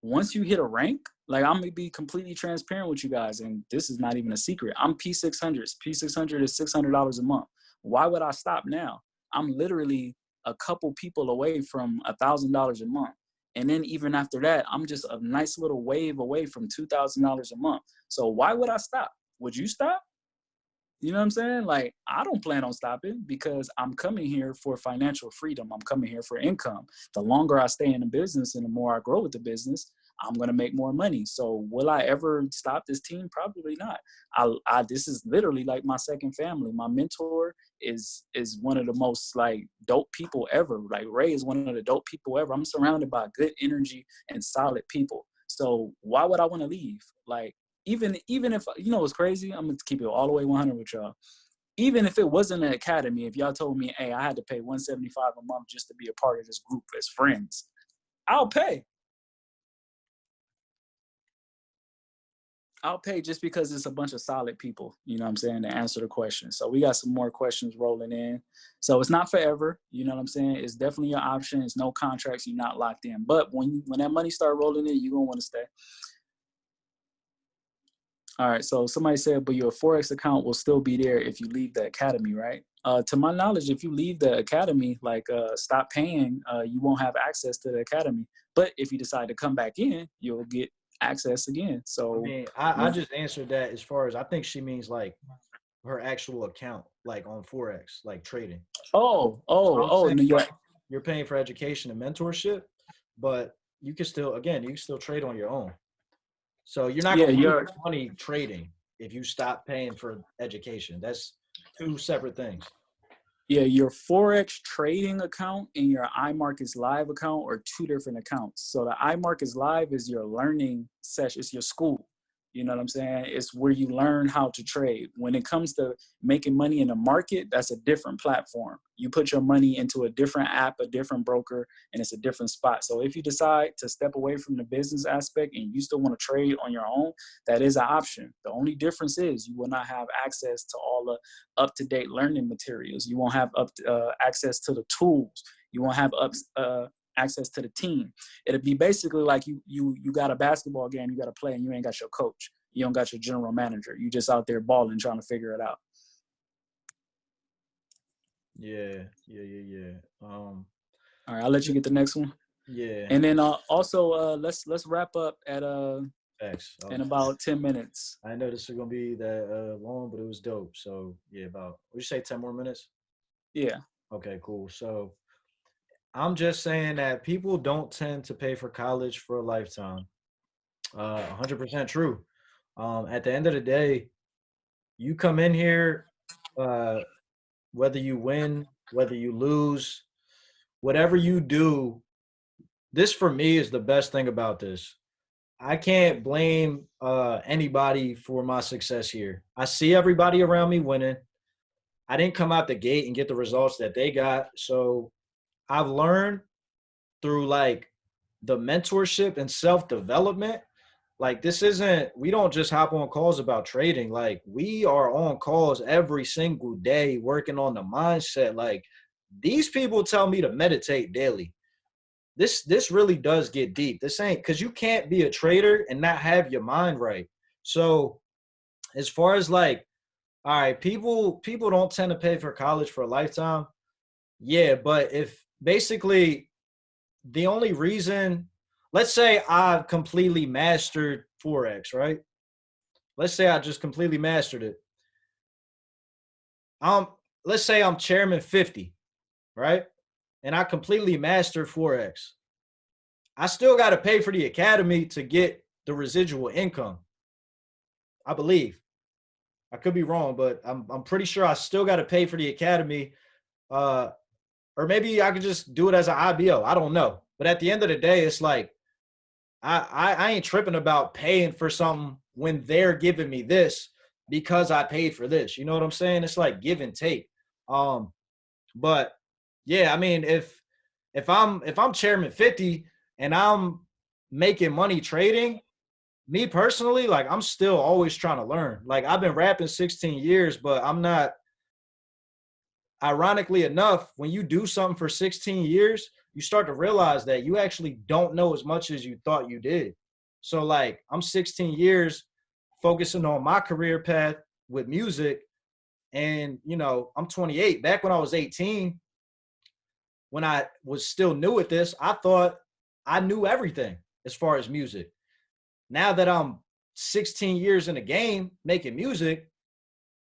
Speaker 2: Once you hit a rank, like I'm gonna be completely transparent with you guys, and this is not even a secret. I'm P600s. P600 is $600 a month. Why would I stop now? I'm literally a couple people away from a thousand dollars a month. And then even after that, I'm just a nice little wave away from two thousand dollars a month. So why would I stop? Would you stop? You know what I'm saying? Like, I don't plan on stopping because I'm coming here for financial freedom. I'm coming here for income. The longer I stay in the business and the more I grow with the business, I'm gonna make more money. So will I ever stop this team? Probably not. I, I this is literally like my second family. My mentor is is one of the most like dope people ever. Like Ray is one of the dope people ever. I'm surrounded by good energy and solid people. So why would I want to leave? Like even even if you know it's crazy, I'm gonna keep it all the way 100 with y'all. Even if it wasn't an academy, if y'all told me, hey, I had to pay 175 a month just to be a part of this group as friends, I'll pay. I'll pay just because it's a bunch of solid people, you know what I'm saying, to answer the question. So we got some more questions rolling in. So it's not forever, you know what I'm saying? It's definitely your option. It's no contracts, you're not locked in. But when you, when that money start rolling in, you're gonna wanna stay. All right, so somebody said, but your Forex account will still be there if you leave the academy, right? Uh, to my knowledge, if you leave the academy, like uh, stop paying, uh, you won't have access to the academy. But if you decide to come back in, you'll get access again. So
Speaker 1: I mean, I, I just answered that as far as I think she means like her actual account, like on Forex, like trading.
Speaker 2: Oh, oh,
Speaker 1: So
Speaker 2: oh, New York.
Speaker 1: You're paying for education and mentorship, but you can still, again, you can still trade on your own. So you're not
Speaker 2: Yeah,
Speaker 1: going to lose money trading if you stop paying for education. That's two separate things.
Speaker 2: Yeah, your Forex trading account and your iMarkets Live account are two different accounts. So the iMarkets Live is your learning session, it's your school. You know what I'm saying? It's where you learn how to trade. When it comes to making money in the market, that's a different platform. You put your money into a different app, a different broker, and it's a different spot. So if you decide to step away from the business aspect and you still want to trade on your own, that is an option. The only difference is you will not have access to all the up-to-date learning materials. You won't have up uh, access to the tools. You won't have up, uh, access to the team. It'll be basically like you you you got a basketball game you got to play and you ain't got your coach. You don't got your general manager. You just out there balling trying to figure it out.
Speaker 1: Yeah, yeah, yeah, yeah. Um,
Speaker 2: All right, I'll let you get the next one.
Speaker 1: yeah.
Speaker 2: And then uh, also uh, let's let's wrap up at uh
Speaker 1: Facts.
Speaker 2: in about 10 minutes.
Speaker 1: I know this is gonna be that uh, long, but it was dope. So yeah, about would you say ten more minutes?
Speaker 2: Yeah.
Speaker 1: Okay, cool. So I'm just saying that people don't tend to pay for college for a lifetime. Uh, 100% true. Um, at the end of the day, you come in here, uh, whether you win, whether you lose, whatever you do, this for me is the best thing about this. I can't blame uh, anybody for my success here. I see everybody around me winning. I didn't come out the gate and get the results that they got. So I've learned through like the mentorship and self development. Like this isn't we don't just hop on calls about trading. Like we are on calls every single day working on the mindset. Like these people tell me to meditate daily. This this really does get deep. This ain't cuz you can't be a trader and not have your mind right. So as far as like all right, people people don't tend to pay for college for a lifetime. Yeah, but if basically the only reason let's say I've completely mastered Forex, right? Let's say I just completely mastered it. Um, let's say I'm chairman 50, right? And I completely mastered Forex. I still got to pay for the academy to get the residual income. I believe. I could be wrong, but I'm I'm pretty sure I still got to pay for the academy. Uh, or maybe I could just do it as an IBO. I don't know. But at the end of the day, it's like I, I I ain't tripping about paying for something when they're giving me this because I paid for this. You know what I'm saying? It's like give and take. Um, but yeah, I mean, if if I'm if I'm chairman 50 and I'm making money trading, me personally, like I'm still always trying to learn. Like I've been rapping 16 years, but I'm not ironically enough, when you do something for 16 years, you start to realize that you actually don't know as much as you thought you did. So like I'm 16 years focusing on my career path with music and you know, I'm 28. Back when I was 18, when I was still new at this, I thought I knew everything as far as music. Now that I'm 16 years in the game making music,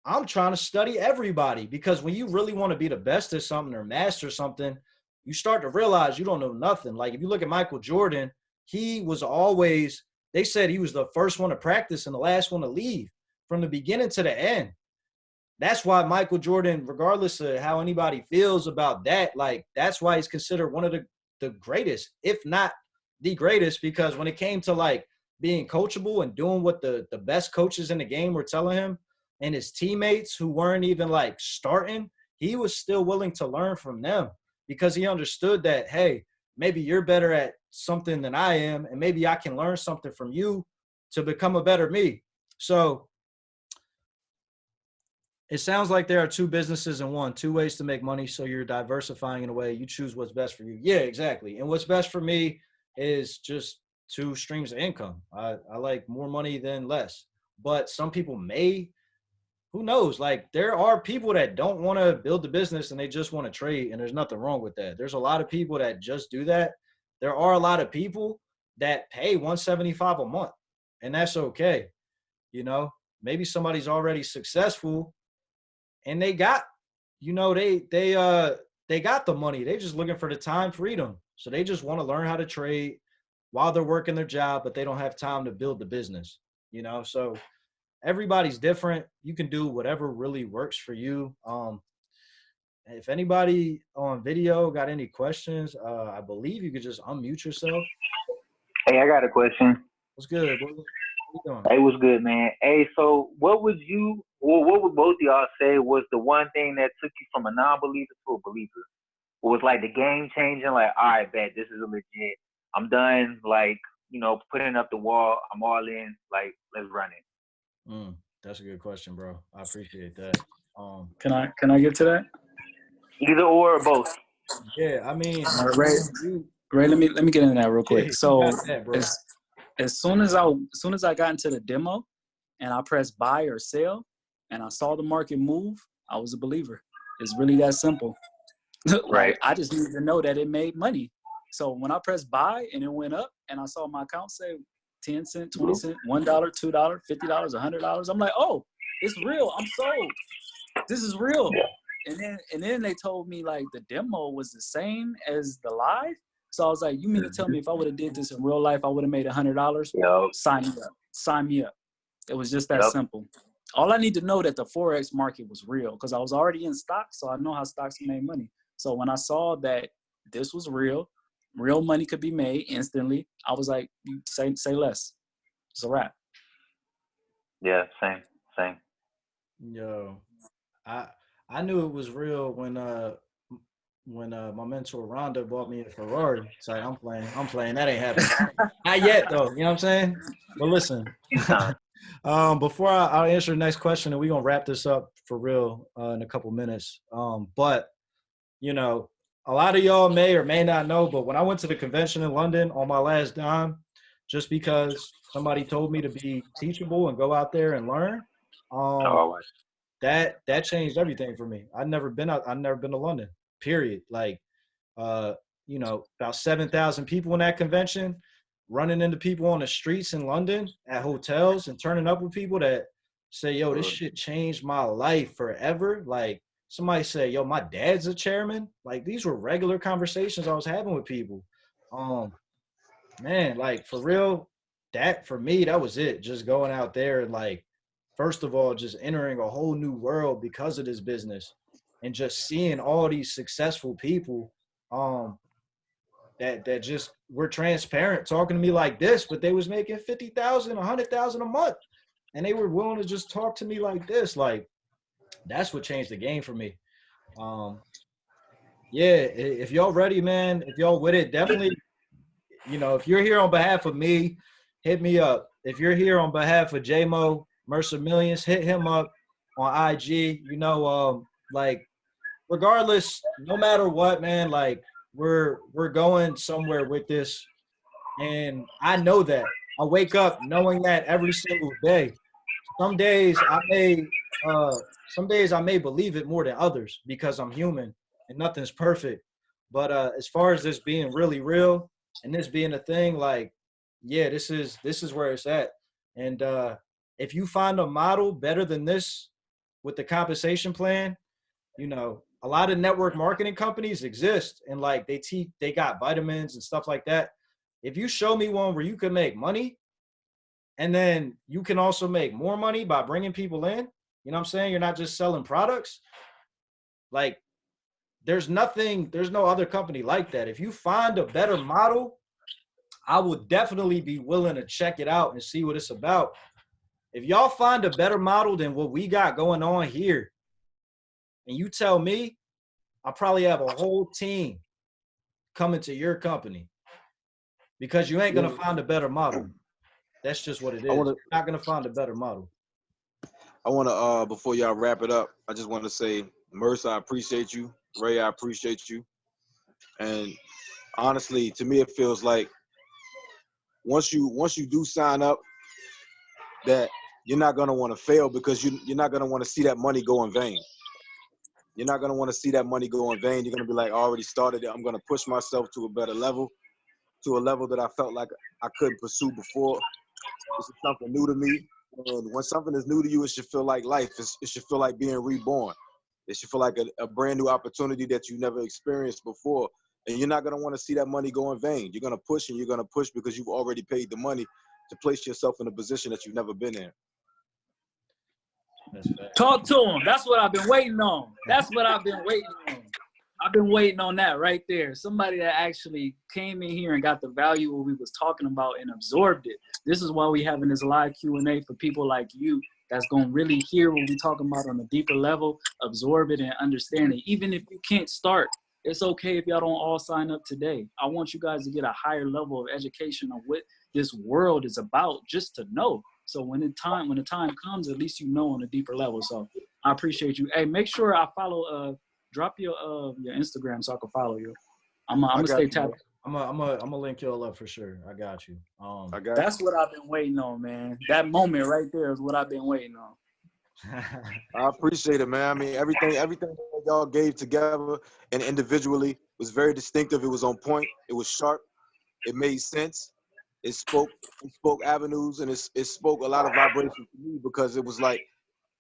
Speaker 1: I'm trying to study everybody because when you really want to be the best at something or master something, you start to realize you don't know nothing. Like if you look at Michael Jordan, he was always, they said he was the first one to practice and the last one to leave from the beginning to the end. That's why Michael Jordan, regardless of how anybody feels about that, like that's why he's considered one of the, the greatest, if not the greatest, because when it came to like being coachable and doing what the, the best coaches in the game were telling him, and his teammates who weren't even like starting, he was still willing to learn from them because he understood that, hey, maybe you're better at something than I am, and maybe I can learn something from you to become a better me. So it sounds like there are two businesses in one, two ways to make money. So you're diversifying in a way you choose what's best for you. Yeah, exactly. And what's best for me is just two streams of income. I, I like more money than less. But some people may who knows? Like there are people that don't want to build the business and they just want to trade, and there's nothing wrong with that. There's a lot of people that just do that. There are a lot of people that pay 175 a month, and that's okay. You know, maybe somebody's already successful and they got, you know, they they uh they got the money. They just looking for the time freedom. So they just want to learn how to trade while they're working their job, but they don't have time to build the business. You know, so everybody's different. You can do whatever really works for you. Um, if anybody on video got any questions, uh, I believe you could just unmute yourself.
Speaker 4: Hey, I got a question.
Speaker 1: What's good? What, what?
Speaker 4: Hey, what's good, man? Hey, so what would you, well, what would both of y'all say was the one thing that took you from a non-believer to a believer? What was like the game changing? Like, all right, bet this is a legit. I'm done. Like, you know, putting up the wall. I'm all in. Like, let's run it.
Speaker 1: Mm, that's a good question, bro. I appreciate that. Um,
Speaker 2: Can I can I get to that?
Speaker 4: Either or, or both.
Speaker 1: yeah, I mean,
Speaker 2: All right.
Speaker 1: you,
Speaker 2: Ray, let me let me get into that real
Speaker 1: yeah,
Speaker 2: quick. So
Speaker 1: that,
Speaker 2: as as soon as I as soon as I got into the demo and I pressed buy or sell and I saw the market move, I was a believer. It's really that simple. Like,
Speaker 4: Right.
Speaker 2: I just needed to know that it made money. So when I pressed buy and it went up and I saw my account say 10 cent, 20 cent, $1, $2, $50, $100, I'm like, "Oh, it's real. I'm sold. This is real." And then and then they told me like the demo was the same as the live. So I was like, "You mean to tell me if I would have did this in real life, I would have made $100?"
Speaker 4: Yo,
Speaker 2: sign me up. Sign me up. It was just that
Speaker 4: Yep.
Speaker 2: simple. All I need to know that the forex market was real because I was already in stocks, so I know how stocks make money. So when I saw that this was real, real money could be made instantly, I was like, say say less." It's a wrap.
Speaker 4: yeah, same, same.
Speaker 1: Yo, I I knew it was real when uh when uh my mentor Rhonda bought me a Ferrari. It's like I'm playing, I'm playing. That ain't happening. Not yet though. You know what I'm saying? But listen, um, before I, I'll answer the next question, and we're gonna wrap this up for real uh, in a couple minutes. Um, but you know, a lot of y'all may or may not know, but when I went to the convention in London on my last dime, just because somebody told me to be teachable and go out there and learn, um,
Speaker 4: oh,
Speaker 1: that that changed everything for me. I've never been out. I've never been to London. Period. Like, uh, you know, about seven thousand people in that convention, running into people on the streets in London at hotels and turning up with people that say, "Yo, this shit changed my life forever." Like somebody say, "Yo, my dad's a chairman." Like these were regular conversations I was having with people. Um, man, like for real, that for me, that was it. Just going out there and like first of all, just entering a whole new world because of this business and just seeing all these successful people um that that just were transparent talking to me like this, but they was making 50,000, 100,000 a month. And they were willing to just talk to me like this. Like that's what changed the game for me. Um yeah, if y'all ready, man, if y'all with it, definitely, you know, if you're here on behalf of me, hit me up. If you're here on behalf of JMO, Mercer Millions, hit him up on IG. You know, um, like regardless, no matter what, man, like we're we're going somewhere with this. And I know that. I wake up knowing that every single day. Some days I may uh some days I may believe it more than others because I'm human and nothing's perfect. But uh, as far as this being really real and this being a thing, like, yeah, this is this is where it's at. And uh, if you find a model better than this with the compensation plan, you know, a lot of network marketing companies exist and like they teach they got vitamins and stuff like that. If you show me one where you can make money and then you can also make more money by bringing people in, you know what I'm saying? You're not just selling products. Like there's nothing, there's no other company like that. If you find a better model, I would definitely be willing to check it out and see what it's about. If y'all find a better model than what we got going on here, and you tell me, I'll probably have a whole team coming to your company because you ain't gonna find a better model. That's just what it is.
Speaker 3: Wanna-
Speaker 1: You're not gonna find a better model.
Speaker 3: I want to, uh, before y'all wrap it up, I just want to say, Merce, I appreciate you. Ray, I appreciate you. And honestly, to me, it feels like once you once you do sign up, that you're not gonna want to fail because you you're not gonna want to see that money go in vain. You're not gonna want to see that money go in vain. You're gonna be like, I already started it. I'm gonna push myself to a better level, to a level that I felt like I couldn't pursue before. This is something new to me. And when something is new to you, it should feel like life. It's, it should feel like being reborn. It should feel like a, a brand new opportunity that you never experienced before. And you're not gonna want to see that money go in vain. You're gonna push and you're gonna push because you've already paid the money to place yourself in a position that you've never been in.
Speaker 2: Talk to him. That's what I've been waiting on. That's what I've been waiting on. I've been waiting on that right there. Somebody that actually came in here and got the value what we was talking about and absorbed it. This is why we having this live Q and A for people like you that's gonna really hear what we talking about on a deeper level, absorb it and understand it. Even if you can't start, it's okay if y'all don't all sign up today. I want you guys to get a higher level of education on what this world is about, just to know. So when the time when the time comes, at least you know on a deeper level. So I appreciate you. Hey, make sure I follow. Uh, drop your uh your Instagram so I can follow you. I'm I'm gonna stay
Speaker 3: you,
Speaker 2: tapped.
Speaker 1: I'm gonna I'm gonna I'm gonna link y'all up for sure. I got you. Um
Speaker 3: I got
Speaker 2: That's what I've been waiting on, man. That moment right there is what I've been waiting on.
Speaker 3: I appreciate it, man. I mean, everything, everything y'all gave together and individually was very distinctive. It was on point. It was sharp. It made sense. It spoke, it spoke avenues, and it, it spoke a lot of vibration to me because it was like,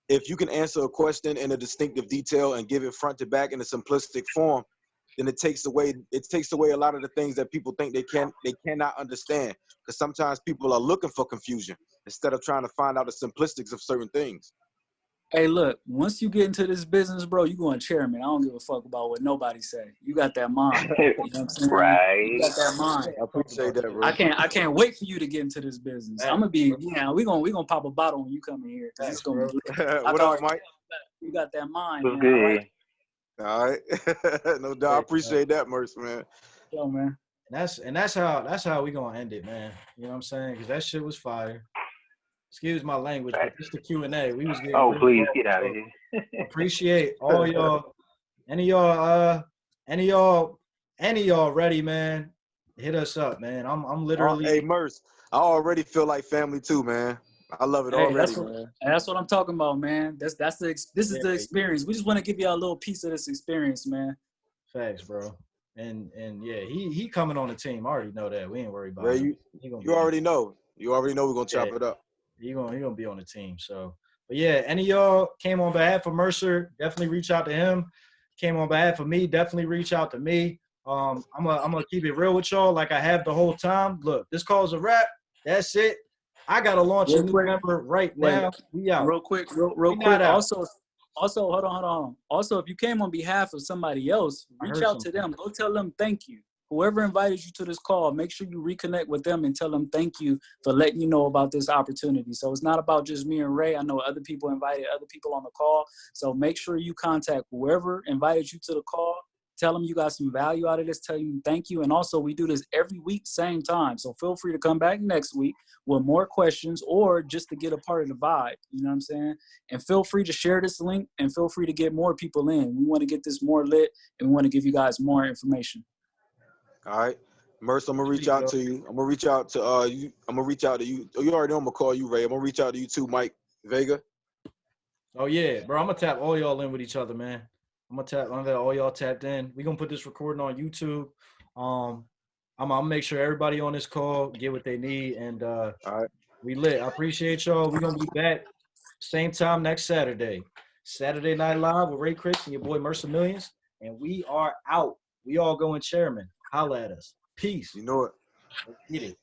Speaker 3: if you can answer a question in a distinctive detail and give it front to back in a simplistic form, then it takes away it takes away a lot of the things that people think they can they cannot understand. Because sometimes people are looking for confusion instead of trying to find out the simplistics of certain things.
Speaker 2: Hey, look, once you get into this business, bro, you going chairman. I don't give a fuck about what nobody say. You got that mind. You know what I'm saying? You
Speaker 4: right.
Speaker 2: got that mind.
Speaker 3: I appreciate that, bro.
Speaker 2: I can't I can't wait for you to get into this business. I'm gonna be yeah, we gonna we gonna pop a bottle when you come in here. 'cause It's gonna be lit.
Speaker 3: what up, Mike?
Speaker 2: you got that mind,
Speaker 4: What's
Speaker 2: man. I
Speaker 4: good?
Speaker 2: like
Speaker 3: All right, no doubt. I appreciate that, Merce, man.
Speaker 2: yo, man.
Speaker 1: And that's and that's how that's how we gonna end it, man. You know what I'm saying? Because that shit was fire. Excuse my language, but just the Q and A. We was getting.
Speaker 4: Oh, please get out of here.
Speaker 1: Appreciate all y'all. Any y'all, uh, any y'all, any y'all ready, man? Hit us up, man. I'm I'm literally.
Speaker 3: Oh, hey, Merce, I already feel like family too, man. I love it
Speaker 2: Hey,
Speaker 3: already,
Speaker 2: that's what-
Speaker 3: man.
Speaker 2: That's what I'm talking about, man. That's that's the this is the experience. We just want to give y'all a little piece of this experience, man.
Speaker 1: Facts, bro. And and yeah, he he coming on the team. I already know that. We ain't worried about
Speaker 3: Ray,
Speaker 1: him.
Speaker 3: you,
Speaker 1: He
Speaker 3: you already know. You already know we're gonna chop
Speaker 1: Yeah.
Speaker 3: it up.
Speaker 1: He gonna he gonna be on the team. So, but yeah, any of y'all came on behalf of Mercer, definitely reach out to him. Came on behalf of me, definitely reach out to me. Um, I'm gonna I'm gonna keep it real with y'all, like I have the whole time. Look, this call's a wrap. That's it. I gotta launch a
Speaker 2: Real
Speaker 1: new
Speaker 2: quick.
Speaker 1: member right now. We out.
Speaker 2: Real quick, real, real quick.
Speaker 1: out.
Speaker 2: Also, also, hold on, hold on. Also, if you came on behalf of somebody else, reach out to
Speaker 1: something.
Speaker 2: them. Go tell them thank you. Whoever invited you to this call, make sure you reconnect with them and tell them thank you for letting you know about this opportunity. So it's not about just me and Ray. I know other people invited other people on the call. So make sure you contact whoever invited you to the call. Tell them you got some value out of this. Tell you thank you. And also, we do this every week, same time. So feel free to come back next week with more questions or just to get a part of the vibe. You know what I'm saying? And feel free to share this link and feel free to get more people in. We want to get this more lit and we want to give you guys more information.
Speaker 3: All right. Merce, I'm gonna reach out to you. I'm gonna reach out to uh you. I'm gonna reach out to you. Oh, you already know I'm gonna call you, Ray. I'm gonna reach out to you too, Mike Vega.
Speaker 1: Oh yeah, bro. I'm gonna tap all y'all in with each other, man. I'm gonna tap. I'm gonna all y'all tapped in. We gonna put this recording on YouTube. Um, I'm, I'm gonna make sure everybody on this call get what they need, and uh,
Speaker 3: All right.
Speaker 1: we lit. I appreciate y'all. We gonna be back same time next Saturday. Saturday Night Live with Ray Chris and your boy Mercer Millions, and we are out. We all going chairman. Holla at us. Peace.
Speaker 3: You know it.
Speaker 1: Get it.